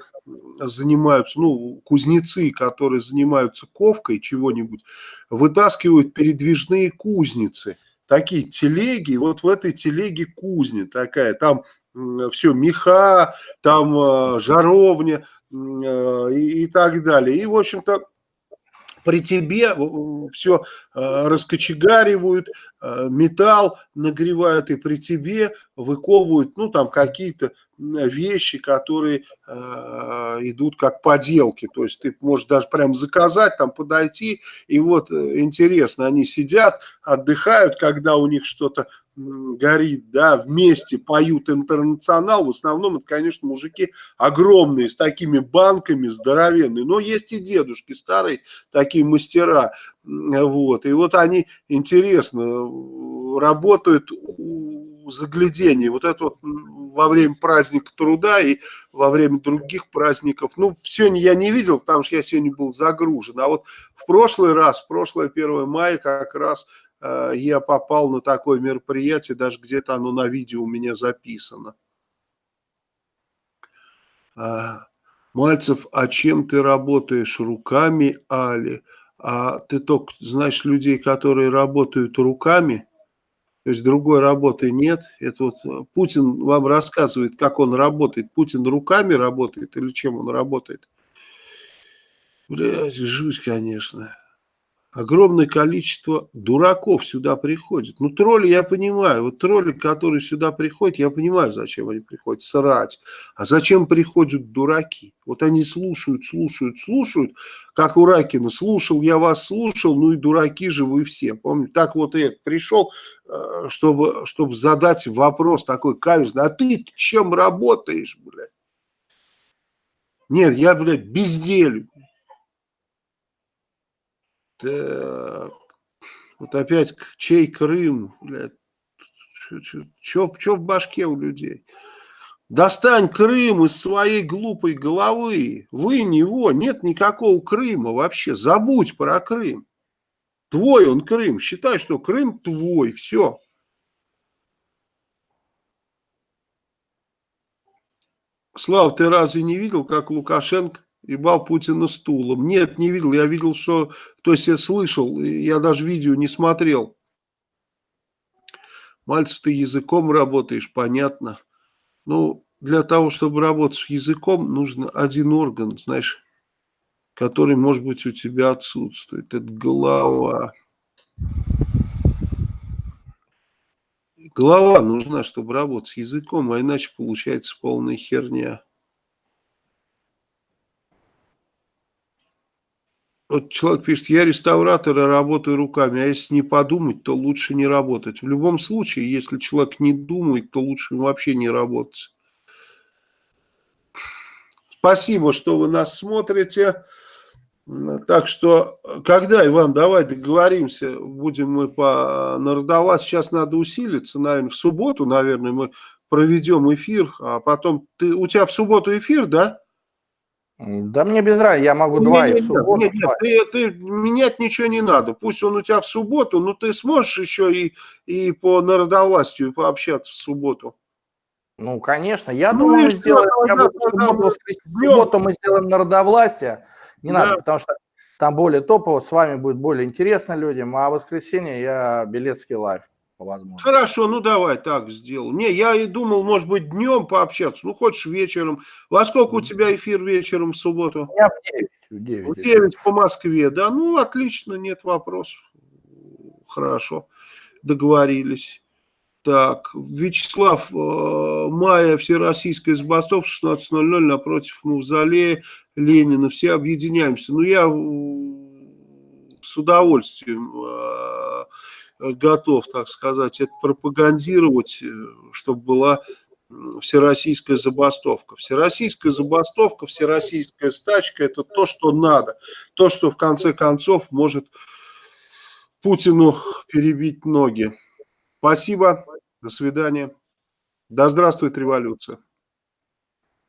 занимаются, ну, кузнецы, которые занимаются ковкой чего-нибудь, вытаскивают передвижные кузницы. Такие телеги, вот в этой телеге кузня такая, там все, меха, там э, жаровня э, и, так далее. И, в общем-то, при тебе все э, раскочегаривают, металл нагревают, и при тебе выковывают, ну, там какие-то вещи, которые э, идут как поделки. То есть ты можешь даже прям заказать, там подойти, и вот интересно, они сидят, отдыхают, когда у них что-то горит, да, вместе поют интернационал, в основном это, конечно, мужики огромные, с такими банками здоровенные, но есть и дедушки старые, такие мастера, вот, и вот они, интересно, работают у заглядения, вот это вот во время праздника труда и во время других праздников, ну, сегодня я не видел, потому что я сегодня был загружен, а вот в прошлый раз, в прошлое 1 мая как раз Э, я попал на такое мероприятие, даже где-то оно на видео у меня записано. А, Мальцев, а чем ты работаешь? Руками, Али? А ты только знаешь людей, которые работают руками? То есть другой работы нет. Это вот э, Путин вам рассказывает, как он работает. Путин руками работает или чем он работает? Блядь, жуть, конечно огромное количество дураков сюда приходит. Ну, тролли я понимаю. Вот тролли, которые сюда приходят, я понимаю, зачем они приходят, срать. А зачем приходят дураки? Вот они слушают, слушают, слушают, как у Ракина. Слушал, я вас слушал, ну и дураки же вы все. Помните, так вот и это пришел, э, чтобы, чтобы задать вопрос такой каверзный. А ты чем работаешь, блядь? Нет, я, блядь, безделю. Так. Вот опять, чей Крым, блядь. Что в башке у людей? Достань Крым из своей глупой головы. Вы него, нет никакого Крыма вообще. Забудь про Крым. Твой он Крым. Считай, что Крым твой. Все. Слав, ты разве не видел, как Лукашенко ебал Путина стулом? Нет, не видел. Я видел, что... То есть я слышал, я даже видео не смотрел. Мальцев, ты языком работаешь, понятно. Ну, для того, чтобы работать с языком, нужно один орган, знаешь, который, может быть, у тебя отсутствует. Это голова. Голова нужна, чтобы работать с языком, а иначе получается полная херня. Вот человек пишет, я реставратор и работаю руками, а если не подумать, то лучше не работать. В любом случае, если человек не думает, то лучше вообще не работать. Спасибо, что вы нас смотрите. Так что, когда, Иван, давай договоримся, будем мы по народовласть, сейчас надо усилиться, наверное, в субботу, наверное, мы проведем эфир, а потом, ты, у тебя в субботу эфир, да? Да мне без разницы, я могу два и в субботу. Нет, нет, ты, ты, менять ничего не надо. Пусть он у тебя в субботу, но ты сможешь еще и, и по народовластию пообщаться в субботу. Ну, конечно. Я ну, думаю, мы сделаем, я буду в субботу, в субботу мы сделаем народовластие. Не да. надо, потому что там более топово, с вами будет более интересно людям, а в воскресенье я Белецкий live по возможности. Хорошо, ну давай так сделал. Не, я и думал, может быть, днем пообщаться. Ну, хочешь вечером. Во сколько у тебя эфир вечером в субботу? Я в 9. В 9, в 9 по Москве, да? Ну, отлично, нет вопросов. Хорошо, договорились. Так, Вячеслав, э, мая, всероссийская забастовка, 16.00 напротив Мавзолея Ленина. Все объединяемся. Ну, я с удовольствием э, готов, так сказать, это пропагандировать, э, чтобы была всероссийская забастовка. Всероссийская забастовка, всероссийская стачка – это то, что надо. То, что в конце концов может Путину перебить ноги. Спасибо, до свидания. Да здравствует революция.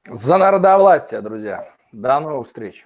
За народовластие, друзья. До новых встреч.